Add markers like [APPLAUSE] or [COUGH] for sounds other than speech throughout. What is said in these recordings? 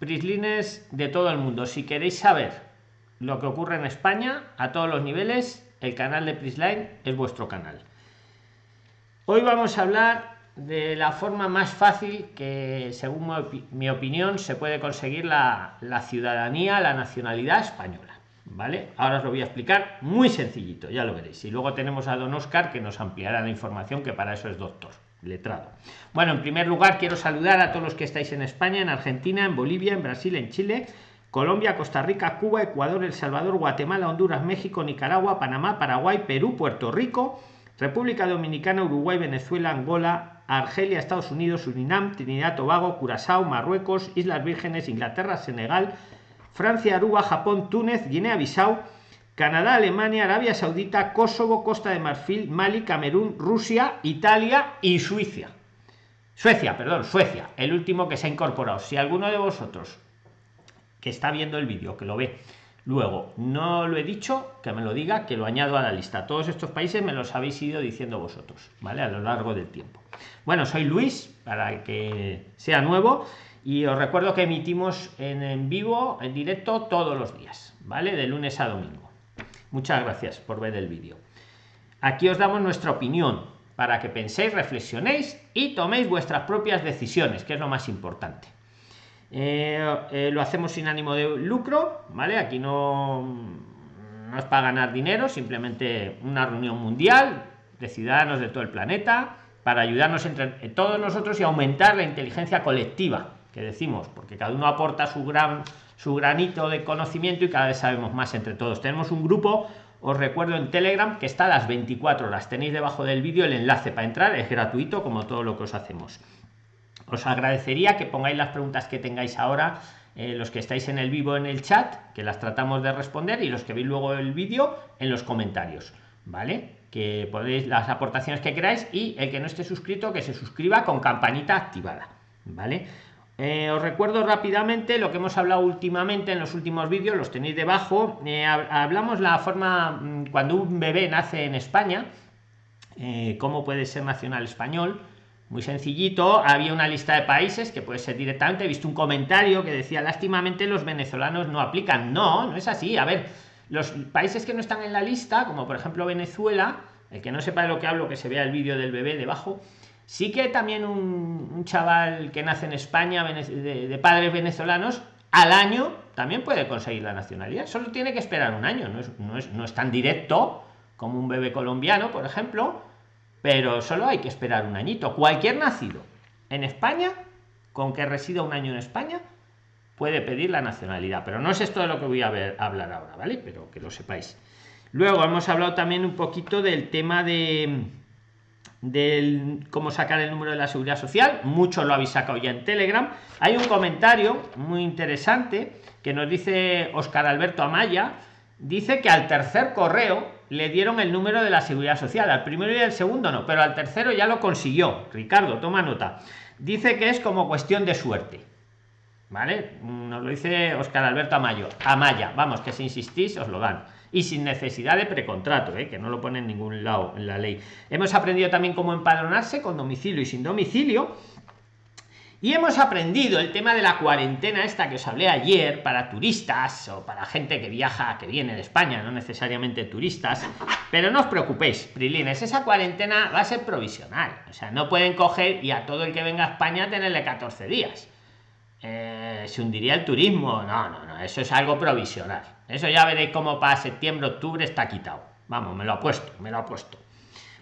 prislines de todo el mundo. Si queréis saber lo que ocurre en España a todos los niveles, el canal de Prisline es vuestro canal. Hoy vamos a hablar de la forma más fácil que, según mi opinión, se puede conseguir la, ciudadanía, la nacionalidad española. ¿Vale? Ahora os lo voy a explicar muy sencillito, ya lo veréis. Y luego tenemos a don Oscar que nos ampliará la información, que para eso es doctor, letrado. Bueno, en primer lugar quiero saludar a todos los que estáis en España, en Argentina, en Bolivia, en Brasil, en Chile, Colombia, Costa Rica, Cuba, Ecuador, El Salvador, Guatemala, Honduras, México, Nicaragua, Panamá, Paraguay, Perú, Puerto Rico, República Dominicana, Uruguay, Venezuela, Angola, Argelia, Estados Unidos, Surinam, Trinidad, Tobago, Curazao, Marruecos, Islas Vírgenes, Inglaterra, Senegal, Francia, Aruba, Japón, Túnez, Guinea-Bissau, Canadá, Alemania, Arabia Saudita, Kosovo, Costa de Marfil, Mali, Camerún, Rusia, Italia y Suiza. Suecia, perdón, Suecia, el último que se ha incorporado. Si alguno de vosotros que está viendo el vídeo, que lo ve, luego no lo he dicho, que me lo diga, que lo añado a la lista. Todos estos países me los habéis ido diciendo vosotros, ¿vale? A lo largo del tiempo. Bueno, soy Luis, para que sea nuevo y os recuerdo que emitimos en, vivo en directo todos los días vale de lunes a domingo muchas gracias por ver el vídeo. Aquí os damos nuestra opinión para que penséis reflexionéis y toméis vuestras propias decisiones que es lo más importante. Eh, eh, lo hacemos sin ánimo de lucro vale aquí no no es para ganar dinero simplemente una reunión mundial de ciudadanos de todo el planeta para ayudarnos entre todos nosotros y aumentar la inteligencia colectiva que decimos, porque cada uno aporta su gran su granito de conocimiento y cada vez sabemos más entre todos. Tenemos un grupo, os recuerdo en Telegram, que está a las 24 horas. Tenéis debajo del vídeo el enlace para entrar, es gratuito como todo lo que os hacemos. Os agradecería que pongáis las preguntas que tengáis ahora, eh, los que estáis en el vivo en el chat, que las tratamos de responder, y los que veis luego el vídeo en los comentarios, ¿vale? Que podéis las aportaciones que queráis y el que no esté suscrito, que se suscriba con campanita activada, ¿vale? Eh, os recuerdo rápidamente lo que hemos hablado últimamente en los últimos vídeos, los tenéis debajo. Eh, hablamos la forma mm, cuando un bebé nace en España, eh, cómo puede ser nacional español. Muy sencillito, había una lista de países que puede ser directamente. He visto un comentario que decía, lástimamente los venezolanos no aplican. No, no es así. A ver, los países que no están en la lista, como por ejemplo Venezuela, el que no sepa de lo que hablo, que se vea el vídeo del bebé debajo, sí que también un, chaval que nace en España de, padres venezolanos al año también puede conseguir la nacionalidad. Solo tiene que esperar un año no es, no es, no es tan directo como un bebé colombiano por ejemplo pero solo hay que esperar un añito. Cualquier nacido en España con que resida un año en España puede pedir la nacionalidad. Pero no es esto de lo que voy a, hablar ahora vale pero que lo sepáis. Luego hemos hablado también un poquito del tema de del cómo sacar el número de la seguridad social. Muchos lo habéis sacado ya en telegram. Hay un comentario muy interesante que nos dice oscar alberto amaya. Dice que al tercer correo le dieron el número de la seguridad social. Al primero y al segundo no pero al tercero ya lo consiguió. Ricardo toma nota. Dice que es como cuestión de suerte. Vale nos lo dice oscar alberto amaya amaya. Vamos que si insistís os lo dan y sin necesidad de precontrato, ¿eh? que no lo pone en ningún lado en la ley. Hemos aprendido también cómo empadronarse con domicilio y sin domicilio. Y hemos aprendido el tema de la cuarentena esta que os hablé ayer para turistas o para gente que viaja, que viene de España, no necesariamente turistas. Pero no os preocupéis, Prilines, esa cuarentena va a ser provisional. O sea, no pueden coger y a todo el que venga a España tenerle 14 días. Eh, se hundiría el turismo. No, no, no, eso es algo provisional. Eso ya veréis cómo para septiembre, octubre está quitado. Vamos, me lo ha puesto, me lo ha puesto.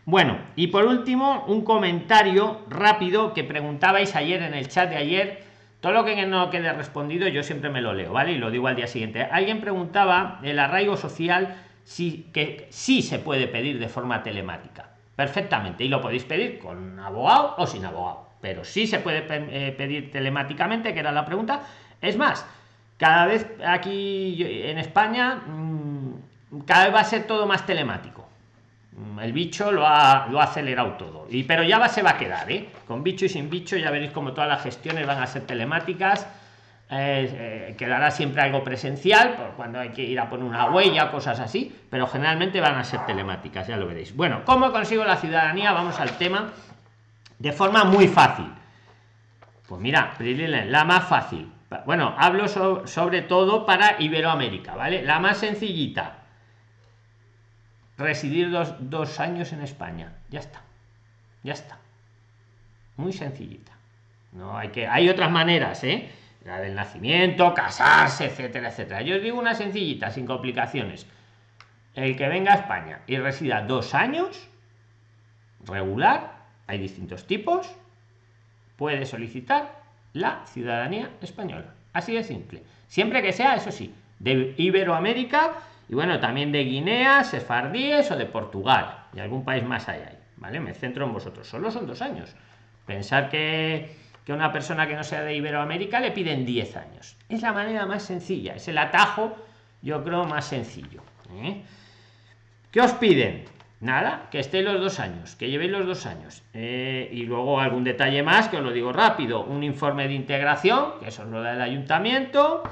Bueno, y por último, un comentario rápido que preguntabais ayer en el chat de ayer. Todo lo que no quede respondido, yo siempre me lo leo, ¿vale? Y lo digo al día siguiente. Alguien preguntaba el arraigo social, si que sí se puede pedir de forma telemática. Perfectamente. Y lo podéis pedir con abogado o sin abogado. Pero sí se puede eh, pedir telemáticamente, que era la pregunta. Es más, cada vez aquí en España mm, cada vez va a ser todo más telemático. Mm, el bicho lo ha, lo ha acelerado todo. Y pero ya va se va a quedar ¿eh? con bicho y sin bicho ya veréis como todas las gestiones van a ser telemáticas. Eh, quedará siempre algo presencial por cuando hay que ir a poner una huella cosas así pero generalmente van a ser telemáticas ya lo veréis. Bueno cómo consigo la ciudadanía vamos al tema de forma muy fácil. Pues mira la más fácil. Bueno hablo sobre todo para iberoamérica vale la más sencillita. Residir dos, dos años en españa. Ya está. Ya está. Muy sencillita. No hay que hay otras maneras ¿eh? la del nacimiento casarse etcétera etcétera. Yo os digo una sencillita sin complicaciones. El que venga a españa y resida dos años regular hay distintos tipos. Puede solicitar la ciudadanía española. Así de simple. Siempre que sea eso sí de iberoamérica y bueno también de guinea sefardíes o de portugal. Y algún país más allá vale me centro en vosotros. Solo son dos años. Pensar que que una persona que no sea de iberoamérica le piden 10 años. Es la manera más sencilla es el atajo yo creo más sencillo ¿eh? ¿qué os piden? Nada que esté los dos años que llevéis los dos años. Eh, y luego algún detalle más que os lo digo rápido. Un informe de integración que eso es lo del ayuntamiento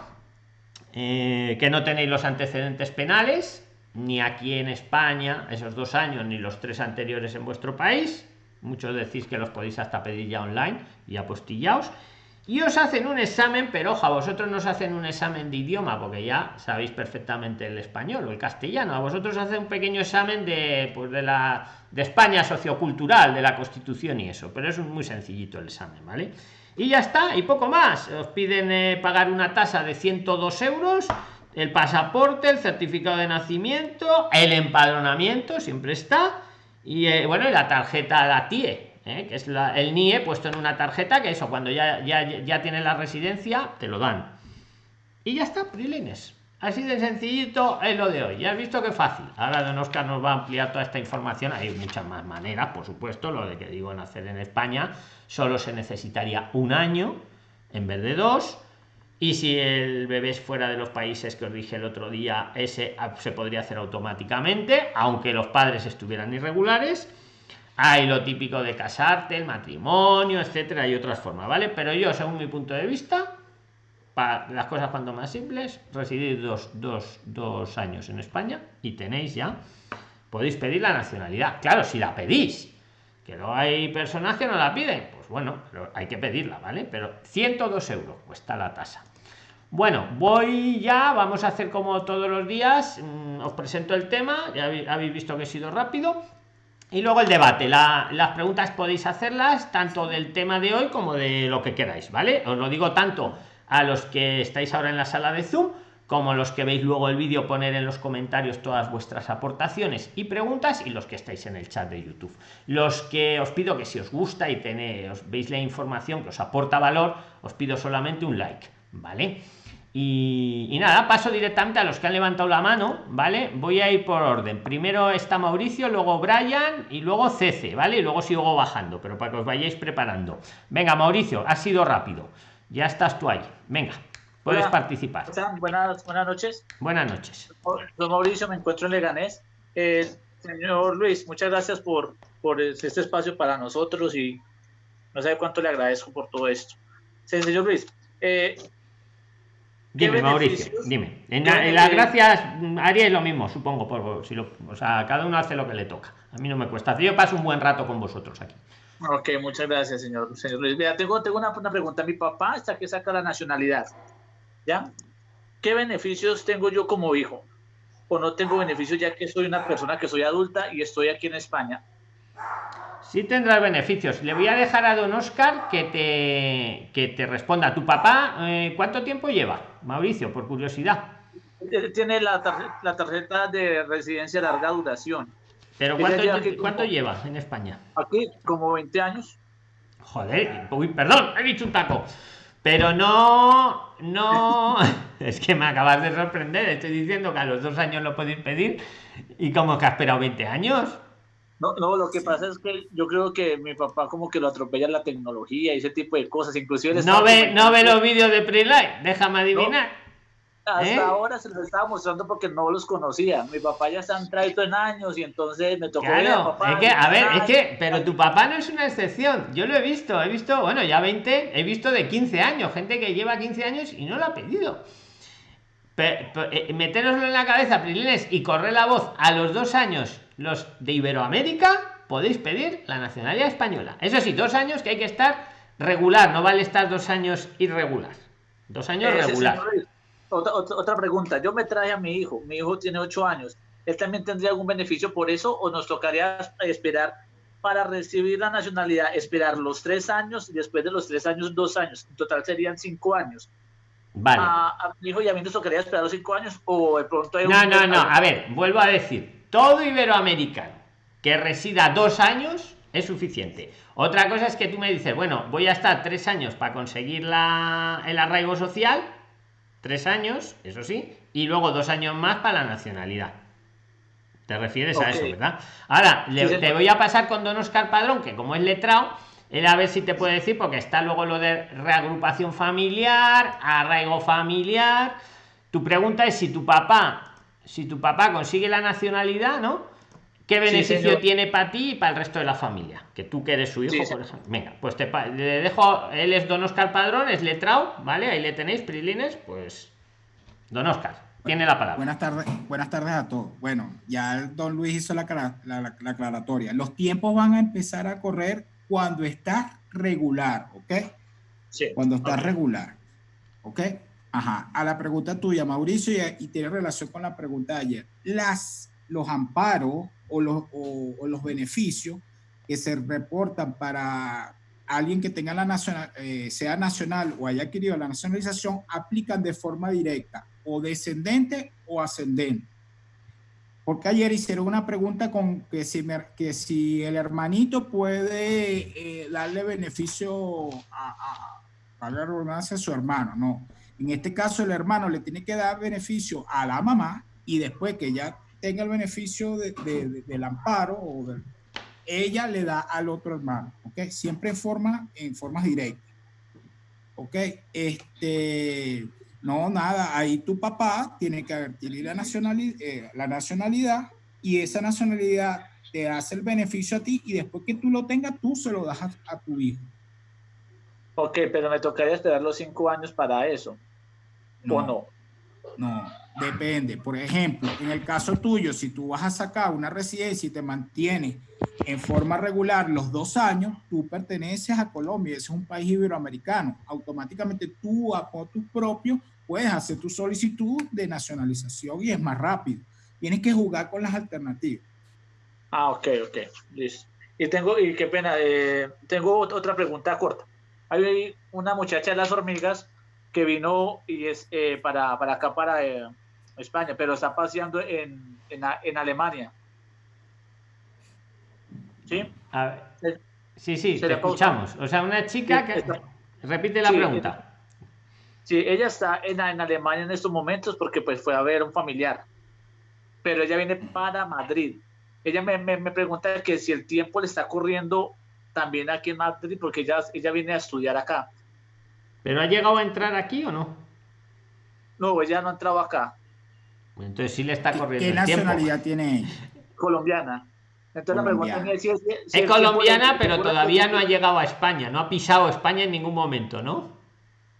eh, que no tenéis los antecedentes penales ni aquí en España esos dos años ni los tres anteriores en vuestro país. Muchos decís que los podéis hasta pedir ya online y apostillaos y os hacen un examen pero ojo a vosotros nos hacen un examen de idioma porque ya sabéis perfectamente el español o el castellano. A vosotros hacen un pequeño examen de pues de la de españa sociocultural de la constitución y eso. Pero es muy sencillito el examen vale y ya está y poco más. Os piden eh, pagar una tasa de 102 euros el pasaporte el certificado de nacimiento el empadronamiento siempre está y eh, bueno y la tarjeta la TIE ¿eh? que es el NIE puesto en una tarjeta que eso cuando ya ya, ya tiene la residencia te lo dan. Y ya está prilines. Así de sencillito es lo de hoy. Ya has visto que fácil. Ahora don Oscar nos va a ampliar toda esta información. Hay muchas más maneras por supuesto. Lo de que digo en hacer en España solo se necesitaría un año en vez de dos. Y si el bebé es fuera de los países que os dije el otro día ese se podría hacer automáticamente aunque los padres estuvieran irregulares hay lo típico de casarte, el matrimonio, etcétera, y otras formas, ¿vale? Pero yo, según mi punto de vista, para las cosas cuando más simples, residir dos, dos, dos años en España y tenéis ya, podéis pedir la nacionalidad. Claro, si la pedís, que no hay personas que no la piden, pues bueno, hay que pedirla, ¿vale? Pero 102 euros cuesta la tasa. Bueno, voy ya, vamos a hacer como todos los días, mm, os presento el tema, ya habéis visto que he sido rápido, y luego el debate. Las preguntas podéis hacerlas tanto del tema de hoy como de lo que queráis vale os lo digo tanto a los que estáis ahora en la sala de zoom como los que veis luego el vídeo poner en los comentarios todas vuestras aportaciones y preguntas y los que estáis en el chat de youtube. Los que os pido que si os gusta y tenéis veis la información que os aporta valor os pido solamente un like vale y, nada, paso directamente a los que han levantado la mano, ¿vale? Voy a ir por orden. Primero está Mauricio, luego Brian y luego Cece, ¿vale? Y luego sigo bajando, pero para que os vayáis preparando. Venga, Mauricio, ha sido rápido. Ya estás tú ahí. Venga, puedes participar. Buenas, buenas noches. Buenas noches. Don Mauricio, me encuentro en Leganés. Eh, señor Luis, muchas gracias por, por este espacio para nosotros y no sé cuánto le agradezco por todo esto. Señor Luis, eh, Dime, Mauricio, dime. En, las gracias, haría lo mismo, supongo, por, si lo, o sea, cada uno hace lo que le toca. A mí no me cuesta. Yo paso un buen rato con vosotros aquí. Ok, muchas gracias, señor, señor Luis. Mira, tengo, tengo una, una, pregunta. Mi papá está que saca la nacionalidad. ¿Ya? ¿Qué beneficios tengo yo como hijo? ¿O no tengo beneficios ya que soy una persona que soy adulta y estoy aquí en España? Sí tendrás beneficios. Le voy a dejar a don Oscar que te, que te responda. ¿Tu papá eh, cuánto tiempo lleva, Mauricio, por curiosidad? Tiene la, tarjeta de residencia larga duración. ¿Pero cuánto, ¿cuánto lleva en España? Aquí, como 20 años. Joder, uy, perdón, he dicho un taco. Pero no, no, [LAUGHS] es que me acabas de sorprender. Estoy diciendo que a los dos años lo podéis pedir y como que ha esperado 20 años. No, no, lo que pasa es que yo creo que mi papá como que lo atropella la tecnología y ese tipo de cosas, inclusive... No ve, no ve los vídeos de Prelight, déjame adivinar. hasta ¿Eh? ahora se los estaba mostrando porque no los conocía. Mi papá ya está entrado en años y entonces me tocó claro, Es que, a ver, es que, pero tu papá no es una excepción. Yo lo he visto, he visto, bueno, ya 20, he visto de 15 años, gente que lleva 15 años y no lo ha pedido. Eh, meteroslo en la cabeza, Prilines, y correr la voz a los dos años los de Iberoamérica podéis pedir la nacionalidad española. Eso sí, dos años que hay que estar regular, no vale estar dos años irregular. Dos años regular. otra, otra, pregunta. Yo me traje a mi hijo. Mi hijo tiene ocho años. ¿Él también tendría algún beneficio por eso o nos tocaría esperar para recibir la nacionalidad? Esperar los tres años y después de los tres años, dos años. En total serían cinco años. Vale. A, mi hijo y a mí nos tocaría esperar los cinco años o de pronto hay No, no, no. A ver, vuelvo a decir. Todo iberoamericano que resida dos años es suficiente. Otra cosa es que tú me dices, bueno, voy a estar tres años para conseguir la, el arraigo social, tres años, eso sí, y luego dos años más para la nacionalidad. Te refieres a eso, ¿verdad? Ahora, te voy a pasar con Don Oscar Padrón, que como es letrado, él a ver si te puede decir, porque está luego lo de reagrupación familiar, arraigo familiar. Tu pregunta es si tu papá, si tu papá consigue la nacionalidad, ¿no? ¿Qué beneficio tiene para ti y para el resto de la familia? Que tú que eres su hijo, por ejemplo. Venga, pues te le dejo, él es Don Oscar Padrón, es letrado, ¿vale? Ahí le tenéis, Prilines, pues Don Oscar, tiene la palabra. Buenas tardes, buenas tardes a todos. Bueno, ya Don Luis hizo la, la, la aclaratoria. Los tiempos van a empezar a correr cuando estás regular, ¿ok? Sí. Cuando estás regular, ¿ok? Ajá. A la pregunta tuya, Mauricio, y, tiene relación con la pregunta de ayer. Los amparos o los, beneficios que se reportan para alguien que tenga la nacional, eh, sea nacional o haya adquirido la nacionalización, aplican de forma directa o descendente o ascendente. Porque ayer hicieron una pregunta con que si, el hermanito puede eh, darle beneficio a, a, a a su hermano. No. En este caso, el hermano le tiene que dar beneficio a la mamá y después que ya tenga el beneficio del amparo ella le da al otro hermano, ¿ok? Siempre en forma, en forma directa, ¿ok? Este, no, nada, ahí tu papá tiene que nacionalidad, eh, la nacionalidad y esa nacionalidad te hace el beneficio a ti y después que tú lo tengas, tú se lo das a, tu hijo. Ok, pero me tocaría esperar los cinco años para eso. ¿O no? No, depende. Por ejemplo, en el caso tuyo, si tú vas a sacar una residencia y te mantienes en forma regular los dos años, tú perteneces a Colombia, ese es un país iberoamericano. Automáticamente tú, a tu propio, puedes hacer tu solicitud de nacionalización y es más rápido. Tienes que jugar con las alternativas. Ah, ok, ok, listo. Y tengo, y qué pena, eh, tengo otra pregunta corta. Hay una muchacha de las hormigas que vino y es eh, para, para, acá, para eh, España, pero está paseando en, en, en Alemania. ¿Sí? Sí, sí, te escuchamos. O sea, una chica que... Repite la pregunta. Sí, ella está en, en, Alemania en estos momentos porque pues fue a ver un familiar, pero ella viene para Madrid. Ella me, me, me, pregunta que si el tiempo le está corriendo también aquí en Madrid porque ella, ella viene a estudiar acá. ¿Pero ha llegado a entrar aquí o no? No, ella no ha entrado acá. Entonces sí le está corriendo. ¿Qué nacionalidad tiene? Colombiana. Entonces la pregunta es si es, es colombiana, pero todavía no ha llegado a España, no ha pisado España en ningún momento, ¿no?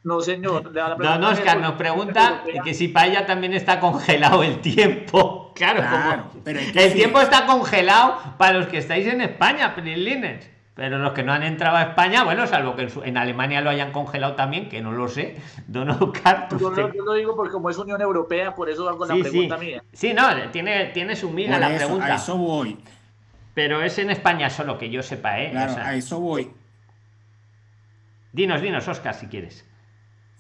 No, señor. Don Oscar nos pregunta que si para ella también está congelado el tiempo. [LAUGHS] Claro, como pero el tiempo está congelado para los que estáis en España, Prilines. Pero los que no han entrado a España, bueno, salvo que en, Alemania lo hayan congelado también, que no lo sé. [LAUGHS] Don Oscar, yo, lo, digo porque como es Unión Europea, por eso hago la pregunta mía. Sí, no, tiene, tiene su miga la pregunta. A eso voy. Pero es en España solo que yo sepa, ¿eh? Claro, a eso voy. Dinos, dinos, Oscar, si quieres.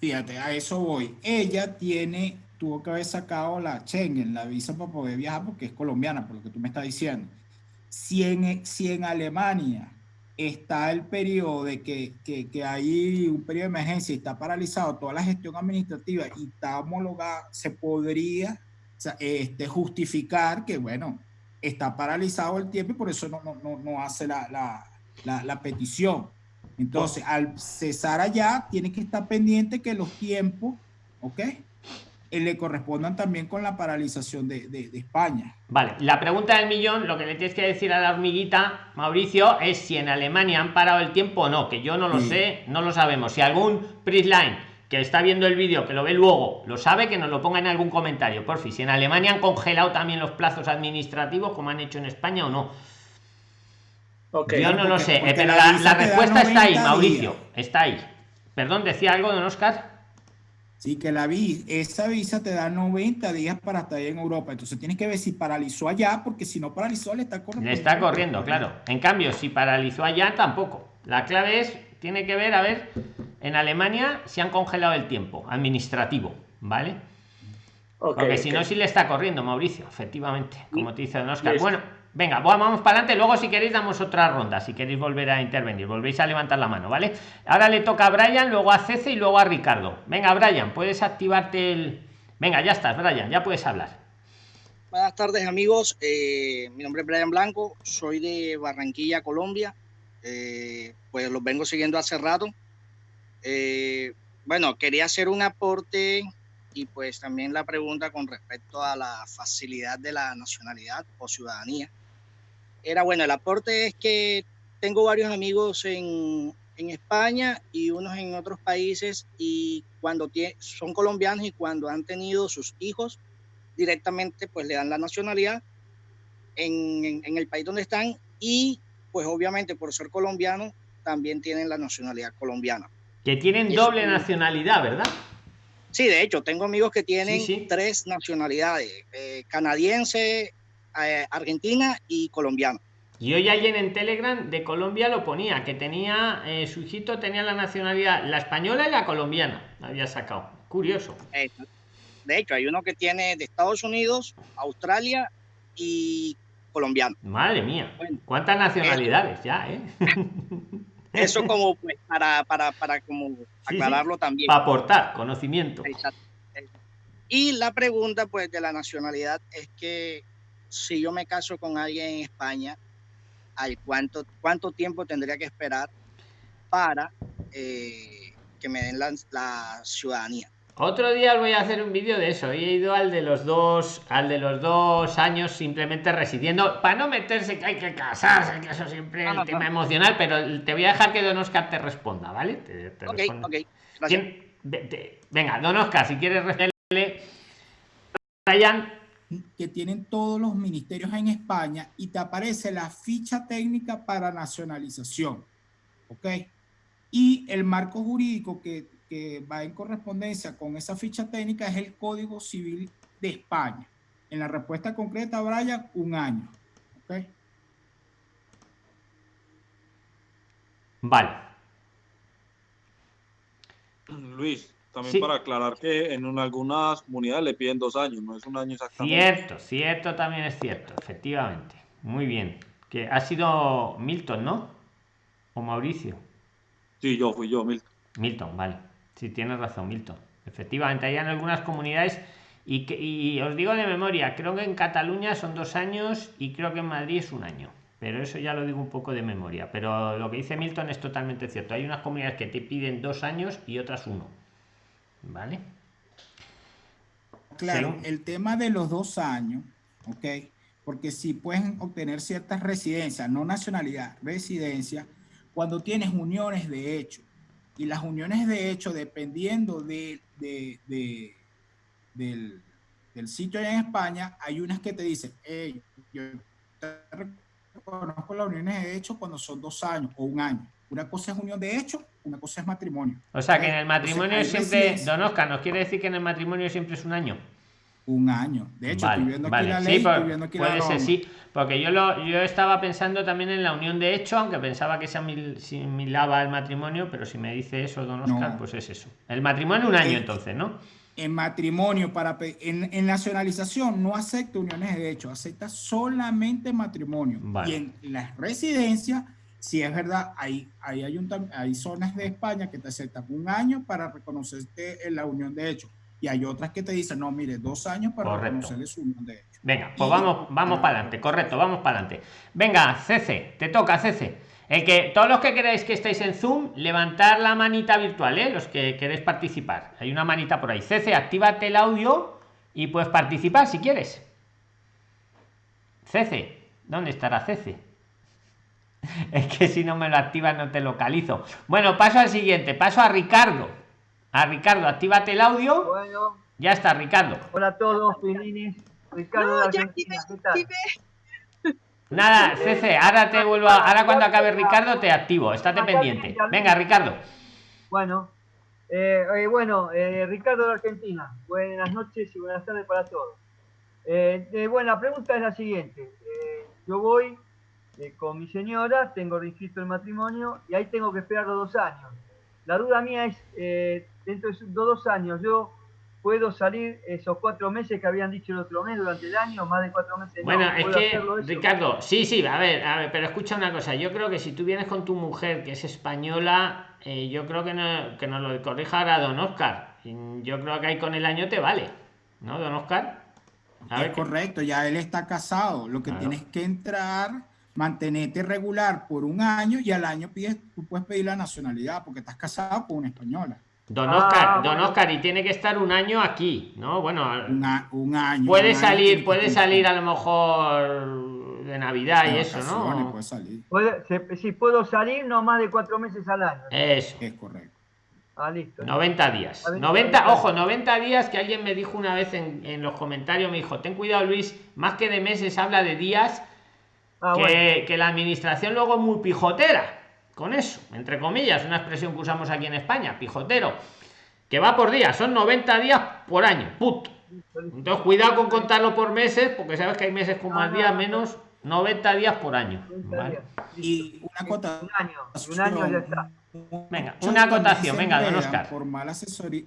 Fíjate, a eso voy. Ella tiene, tuvo que haber sacado la Schengen, la visa para poder viajar, porque es colombiana, por lo que tú me estás diciendo. Si en, si en Alemania está el periodo de que, que, hay un periodo de emergencia y está paralizado toda la gestión administrativa y está homologada, se podría este, justificar que, bueno, está paralizado el tiempo y por eso no, no, no hace la, la, la, petición. Entonces, al cesar allá, tiene que estar pendiente que los tiempos, ¿ok? Eh, le correspondan también con la paralización de, de, España. Vale, la pregunta del millón, lo que le tienes que decir a la hormiguita, Mauricio, es si en Alemania han parado el tiempo o no, que yo no lo sé, no lo sabemos. Si algún Prisline que está viendo el vídeo, que lo ve luego, lo sabe, que nos lo ponga en algún comentario, por fin. Si en Alemania han congelado también los plazos administrativos, como han hecho en España o no. Okay. Yo no lo sé, eh, pero la, respuesta está ahí, Mauricio, está ahí. Perdón, decía algo, don Oscar. Sí, que la vi, esa visa te da 90 días para estar en Europa. Entonces tienes que ver si paralizó allá, porque si no paralizó, le está corriendo. Le está corriendo, claro. En cambio, si paralizó allá, tampoco. La clave es, tiene que ver, a ver, en Alemania se han congelado el tiempo administrativo, ¿vale? porque si no, sí le está corriendo, Mauricio, efectivamente, como te dice Don Oscar. Bueno, venga, vamos para adelante. Luego, si queréis, damos otra ronda. Si queréis volver a intervenir, volvéis a levantar la mano, ¿vale? Ahora le toca a Brian, luego a Cece y luego a Ricardo. Venga, Brian, puedes activarte el. Venga, ya estás, Brian, ya puedes hablar. Buenas tardes, amigos. Eh, mi nombre es Brian Blanco, soy de Barranquilla, Colombia. Eh, pues los vengo siguiendo hace rato. Eh, bueno, quería hacer un aporte y pues también la pregunta con respecto a la facilidad de la nacionalidad o ciudadanía. Era bueno, el aporte es que tengo varios amigos en, en España y unos en otros países y cuando son colombianos y cuando han tenido sus hijos directamente pues le dan la nacionalidad en, en, el país donde están y pues obviamente por ser colombiano también tienen la nacionalidad colombiana. Que tienen doble nacionalidad, ¿verdad? Sí, de hecho, tengo amigos que tienen tres nacionalidades, eh, canadiense, eh, argentina y colombiano. Y hoy alguien en Telegram de Colombia lo ponía, que tenía, eh, su hijito tenía la nacionalidad, la española y la colombiana, había sacado. Curioso. De hecho, hay uno que tiene de Estados Unidos, Australia y colombiano. Madre mía, cuántas nacionalidades ya, ¿eh? [LAUGHS] Eso como pues, para, para, para como aclararlo también. Para aportar conocimiento. Y la pregunta pues de la nacionalidad es que si yo me caso con alguien en España, ¿al cuánto, cuánto tiempo tendría que esperar para eh, que me den la ciudadanía? Otro día os voy a hacer un vídeo de eso. He ido al de los dos, al de los dos años simplemente residiendo, para no meterse que hay que casarse, que eso siempre es el tema emocional, pero te voy a dejar que Don Oscar te responda, ¿vale? venga, Don Oscar, si quieres responderle. Ryan. Que tienen todos los ministerios en España y te aparece la ficha técnica para nacionalización. ¿Ok? Y el marco jurídico que que va en correspondencia con esa ficha técnica es el Código Civil de España. En la respuesta concreta, Brian, un año. ¿Okay? Vale. Luis, también para aclarar que en algunas comunidades le piden dos años, no es un año exactamente. Cierto, cierto, también es cierto, efectivamente. Muy bien. Que ha sido Milton, ¿no? O Mauricio. Sí, yo fui yo, Milton. Milton, vale. Sí, tienes razón, Milton. Efectivamente, hay en algunas comunidades y, y os digo de memoria, creo que en Cataluña son dos años y creo que en Madrid es un año. Pero eso ya lo digo un poco de memoria. Pero lo que dice Milton es totalmente cierto. Hay unas comunidades que te piden dos años y otras uno. ¿Vale? Claro, el tema de los dos años, ¿ok? Porque si pueden obtener ciertas residencias, no nacionalidad, residencia, cuando tienes uniones de hecho y las uniones de hecho, dependiendo de, del, sitio allá en España, hay unas que te dicen, hey, yo reconozco las uniones de hecho cuando son dos años o un año. Una cosa es unión de hecho, una cosa es matrimonio. O sea, que en el matrimonio siempre, Don Oscar, ¿nos quiere decir que en el matrimonio siempre es un año? un año. De hecho, estoy viendo aquí la ley, sí, puede ser, sí, porque yo lo yo estaba pensando también en la unión de hecho, aunque pensaba que se asimilaba el matrimonio, pero si me dice eso, don Oscar, pues es eso. El matrimonio un año entonces, ¿no? En matrimonio, para en, en, nacionalización no acepta uniones de hecho, acepta solamente matrimonio. Y en las residencias, si es verdad, hay, hay, hay zonas de España que te aceptan un año para reconocerte en la unión de hecho y hay otras que te dicen, no, mire, dos años para reconocerle su de Venga, pues vamos, vamos para adelante, correcto, vamos para adelante. Venga, CC, te toca, CC. El que, todos los que queráis que estéis en Zoom, levantar la manita virtual, ¿eh? los que queréis participar. Hay una manita por ahí. CC, actívate el audio y puedes participar si quieres. CC, ¿dónde estará CC? [LAUGHS] Es que si no me lo activas no te localizo. Bueno, paso al siguiente, paso a Ricardo. A Ricardo, actívate el audio. Bueno. Ya está, Ricardo. Hola a todos, Ricardo Nada, CC, ahora te vuelvo [LAUGHS] ahora cuando acabe Ricardo te activo, estate pendiente. Venga, Ricardo. Bueno, Eh, eh, bueno, eh, Ricardo de Argentina. Buenas noches y buenas tardes para todos. bueno, la pregunta es la siguiente. yo voy con mi señora, tengo registro el matrimonio y ahí tengo que esperar los dos años. La duda mía es, dentro de esos dos años, yo puedo salir esos cuatro meses que habían dicho el otro mes durante el año, más de cuatro meses. Bueno, es que, Ricardo, sí, sí, a ver, a ver, pero escucha una cosa, yo creo que si tú vienes con tu mujer, que es española, eh, yo creo que, no, que nos lo corrija ahora don Oscar. Yo creo que ahí con el año te vale, ¿no, don Oscar? es correcto, ya él está casado, lo que tienes que entrar mantenerte regular por un año y al año pides, tú puedes pedir la nacionalidad porque estás casado con una española. Don Oscar, ah, don Oscar, y tiene que estar un año aquí, ¿no? Bueno, un año. Puede salir, puede salir a lo mejor de Navidad y eso, ¿no? Puede salir. si puedo salir, no más de cuatro meses al año. Eso. Es correcto. Ah, listo. 90 días. 90, ojo, 90 días que alguien me dijo una vez en, los comentarios, me dijo, ten cuidado Luis, más que de meses habla de días, ah, que, que la administración luego es muy pijotera con eso, entre comillas, una expresión que usamos aquí en España, pijotero, que va por días, son 90 días por año, puto. Entonces, cuidado con contarlo por meses, porque sabes que hay meses con más días, menos 90 días por año. Y una acotación. Un año, ya está. Venga, una acotación, venga, don Oscar. Por mala asesoría.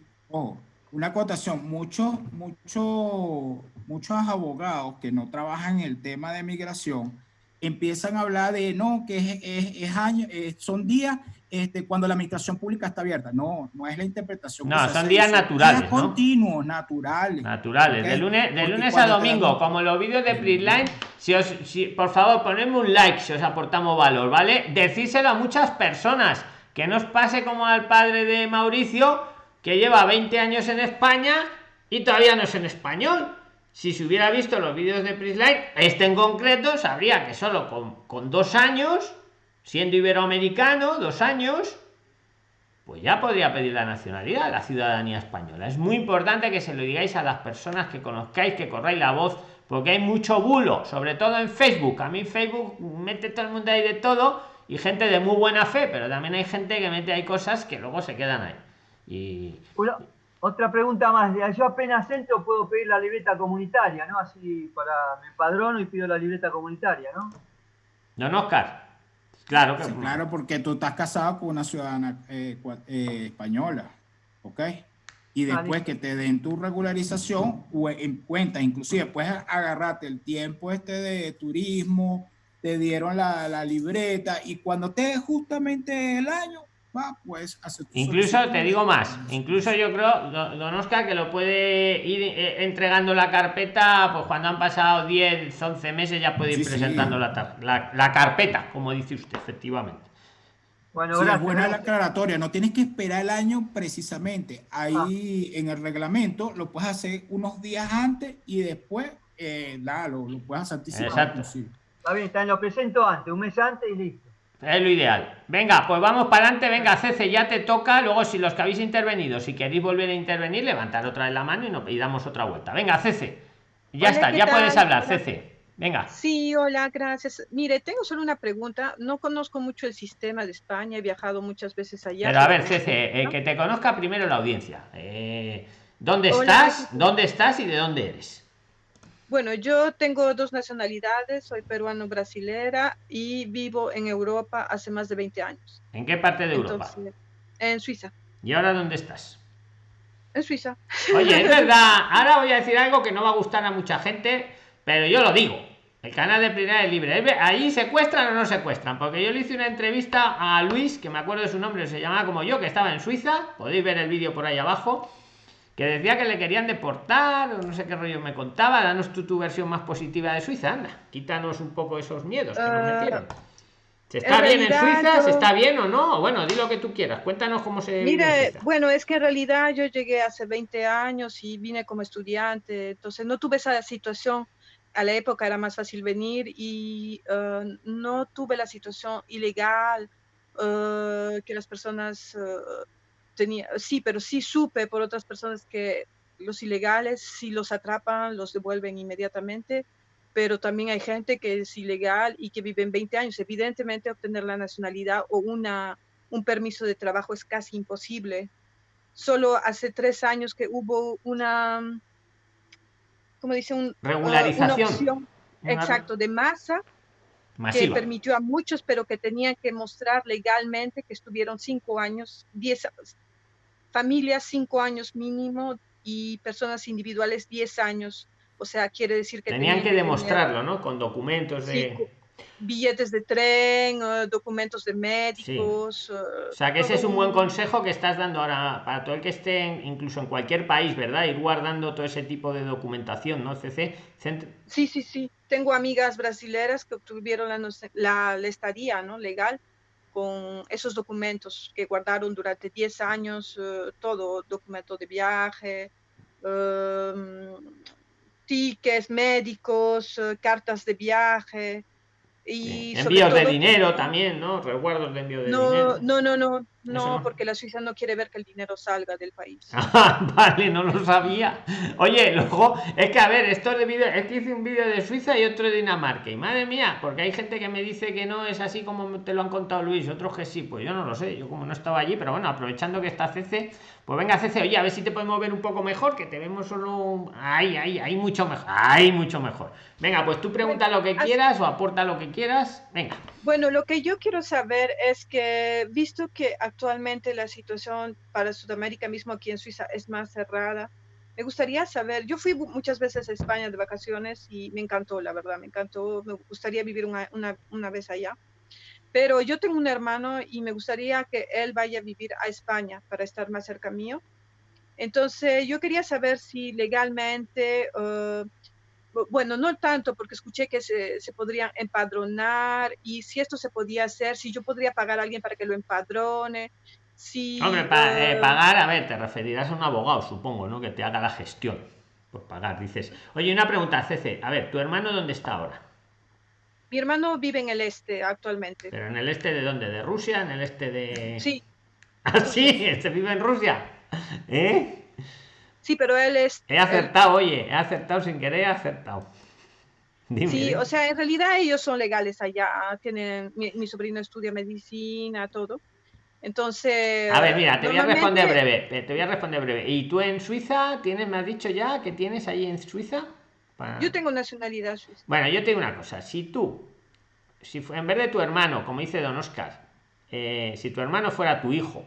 una acotación, muchos, muchos, muchos abogados que no trabajan en el tema de migración empiezan a hablar de no, que es, es, año, son días este, cuando la administración pública está abierta. No, no es la interpretación. No, son días naturales. Días continuos, naturales. Naturales, de lunes, de lunes a domingo, como los vídeos de Prisline. Si os, si, por favor, ponedme un like si os aportamos valor, ¿vale? Decírselo a muchas personas. Que no os pase como al padre de Mauricio, que lleva 20 años en España y todavía no es en español si se hubiera visto los vídeos de Prisline, este en concreto sabría que solo con, con dos años, siendo iberoamericano, dos años, pues ya podría pedir la nacionalidad, la ciudadanía española. Es muy importante que se lo digáis a las personas que conozcáis, que corráis la voz, porque hay mucho bulo, sobre todo en Facebook. A mí Facebook mete todo el mundo ahí de todo y gente de muy buena fe, pero también hay gente que mete ahí cosas que luego se quedan ahí. Y... Otra pregunta más. Yo apenas entro puedo pedir la libreta comunitaria, ¿no? Así para mi padrón y pido la libreta comunitaria, ¿no? Don Oscar. Claro que Claro, porque tú estás casado con una ciudadana eh, eh, española, ¿ok? Y ah, después que te den tu regularización, en cuenta, inclusive puedes agarrarte el tiempo este de turismo, te dieron la, la libreta y cuando te justamente el año, pues incluso te digo más incluso yo creo don Oscar que lo puede ir eh, entregando la carpeta pues cuando han pasado 10 11 meses ya puede ir presentando La, la, carpeta como dice usted efectivamente. Bueno es buena la aclaratoria no tienes que esperar el año precisamente. Ahí ah. en el reglamento lo puedes hacer unos días antes y después eh, lo, puedes hacer exacto. está bien está, lo presento antes un mes antes y listo es lo ideal. Venga, pues vamos para adelante. Venga, Cece, ya te toca. Luego, si los que habéis intervenido, si queréis volver a intervenir, levantar otra vez la mano y, no, y damos otra vuelta. Venga, Cece. Ya está, ya puedes hablar, Cece. Venga. Sí, hola, gracias. Mire, tengo solo una pregunta. No conozco mucho el sistema de España, he viajado muchas veces allá. Pero a ver, Cece, eh, que te conozca primero la audiencia. Eh, ¿Dónde estás? ¿Dónde estás y de dónde eres? Bueno, yo tengo dos nacionalidades, soy peruano-brasilera y vivo en Europa hace más de 20 años. ¿En qué parte de Europa? En Suiza. ¿Y ahora dónde estás? En Suiza. Oye, es [LAUGHS] verdad, ahora voy a decir algo que no va a gustar a mucha gente, pero yo lo digo. El canal de Primera es libre. ¿Ahí secuestran o no secuestran? Porque yo le hice una entrevista a Luis, que me acuerdo de su nombre, se llamaba como yo, que estaba en Suiza. Podéis ver el vídeo por ahí abajo que decía que le querían deportar, o no sé qué rollo me contaba. Danos tú tu versión más positiva de Suiza, anda, quítanos un poco esos miedos que nos ah, metieron. ¿Se está bien en Suiza? ¿Se está bien o no? Bueno, di lo que tú quieras. Cuéntanos cómo se. Mira, bueno, es que en realidad yo llegué hace 20 años y vine como estudiante, entonces no tuve esa situación. A la época era más fácil venir y uh, no tuve la situación ilegal uh, que las personas. Sí, pero sí supe por otras personas que los ilegales, si los atrapan, los devuelven inmediatamente, pero también hay gente que es ilegal y que vive en 20 años. Evidentemente, obtener la nacionalidad o una, un permiso de trabajo es casi imposible. solo hace tres años que hubo una, como dice, un, regularización. exacto, de masa que permitió a muchos, pero que tenían que mostrar legalmente que estuvieron cinco años, diez familias cinco años mínimo y personas individuales diez años. O sea, quiere decir que tenían, que, demostrarlo, ¿no? Con documentos de billetes de tren, documentos de médicos. Eh, o sea, que ese es un buen consejo que estás dando ahora para todo el que esté incluso en cualquier país, ¿verdad? Ir guardando todo ese tipo de documentación, ¿no? CC. Sí, sí, sí. Tengo amigas brasileras que obtuvieron la, la, estadía, ¿no? Legal con esos documentos que guardaron durante 10 años, eh, todo, documento de viaje, em, tickets médicos, cartas de viaje, y Envíos de dinero también, ¿no? Recuerdos de envío de dinero. No, no, no, no, porque la Suiza no quiere ver que el dinero salga del país. [LAUGHS] Ah, vale, no lo sabía. Oye, luego, es que a ver, esto de vídeo, es que hice un vídeo de Suiza y otro de Dinamarca. Y madre mía, porque hay gente que me dice que no es así como te lo han contado Luis, otros que sí, pues yo no lo sé, yo como no estaba allí, pero bueno, aprovechando que está CC, pues venga CC, oye, a ver si te podemos ver un poco mejor, que te vemos solo... Ay, ay, hay mucho mejor, hay mucho mejor. Venga, pues tú pregunta lo que quieras o aporta lo que quieras, venga. Bueno, lo que yo quiero saber es que, visto que actualmente la situación para Sudamérica mismo aquí en Suiza es más cerrada, me gustaría saber, yo fui muchas veces a España de vacaciones y me encantó, la verdad, me encantó, me gustaría vivir una, una, una vez allá, pero yo tengo un hermano y me gustaría que él vaya a vivir a España para estar más cerca mío. Entonces, yo quería saber si legalmente... Uh, bueno, no tanto, porque escuché que se, se, podrían empadronar y si esto se podía hacer, si yo podría pagar a alguien para que lo empadrone. Si, Hombre, eh, pagar, a ver, te referirás a un abogado, supongo, ¿no? Que te haga la gestión por pagar. Dices, oye, una pregunta, Cece, a ver, ¿tu hermano dónde está ahora? Mi hermano vive en el este actualmente. ¿Pero en el este de dónde? ¿De Rusia? ¿En el este de...? Sí. [LAUGHS] ¿Ah, sí? ¿Este vive en Rusia? ¿Eh? Sí, pero él es... He acertado, oye, he acertado sin querer, he acertado. [LAUGHS] sí, o sea, en realidad ellos son legales allá, tienen, mi, sobrino estudia medicina, todo. Entonces... A ver, mira, te voy a responder breve, te voy a responder breve. ¿Y tú en Suiza tienes, me has dicho ya que tienes ahí en Suiza? Yo tengo nacionalidad suiza. Bueno, yo te digo una cosa, si tú, si en vez de tu hermano, como dice Don Oscar, eh, si tu hermano fuera tu hijo,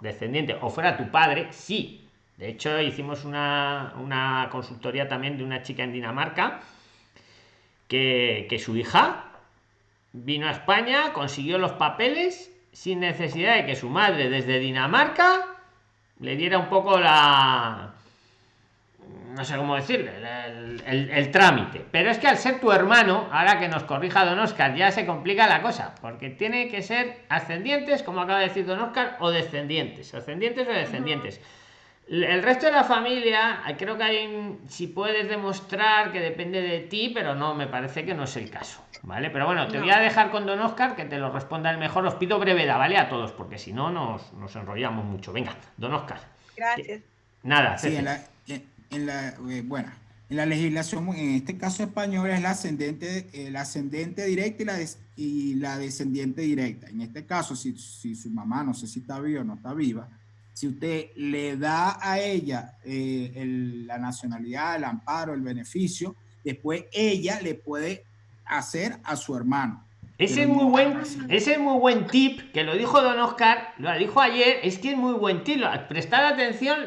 descendiente, o fuera tu padre, sí, de hecho, hicimos una, una consultoría también de una chica en Dinamarca que, que su hija vino a España, consiguió los papeles sin necesidad de que su madre desde Dinamarca le diera un poco la no sé cómo decirle el, el, trámite. Pero es que al ser tu hermano ahora que nos corrija don oscar ya se complica la cosa porque tiene que ser ascendientes como acaba de decir don oscar o descendientes ascendientes o descendientes el resto de la familia, creo que hay, si puedes demostrar que depende de ti, pero no, me parece que no es el caso, ¿vale? Pero bueno, te voy a dejar con Don Oscar que te lo responda el mejor. Os pido brevedad, ¿vale? A todos, porque si no nos, nos enrollamos mucho. Venga, Don Oscar. Gracias. Nada, sí, en la, en la eh, bueno, en la legislación, en este caso español, es la ascendente, el ascendente directa y la, y la descendiente directa. En este caso, si, si su mamá, no sé si está viva o no está viva, si usted le da a ella eh, la nacionalidad, el amparo, el beneficio, después ella le puede hacer a su hermano. Ese es muy buen, ese es muy buen tip que lo dijo Don Oscar, lo dijo ayer, es que es muy buen tip. Prestar atención,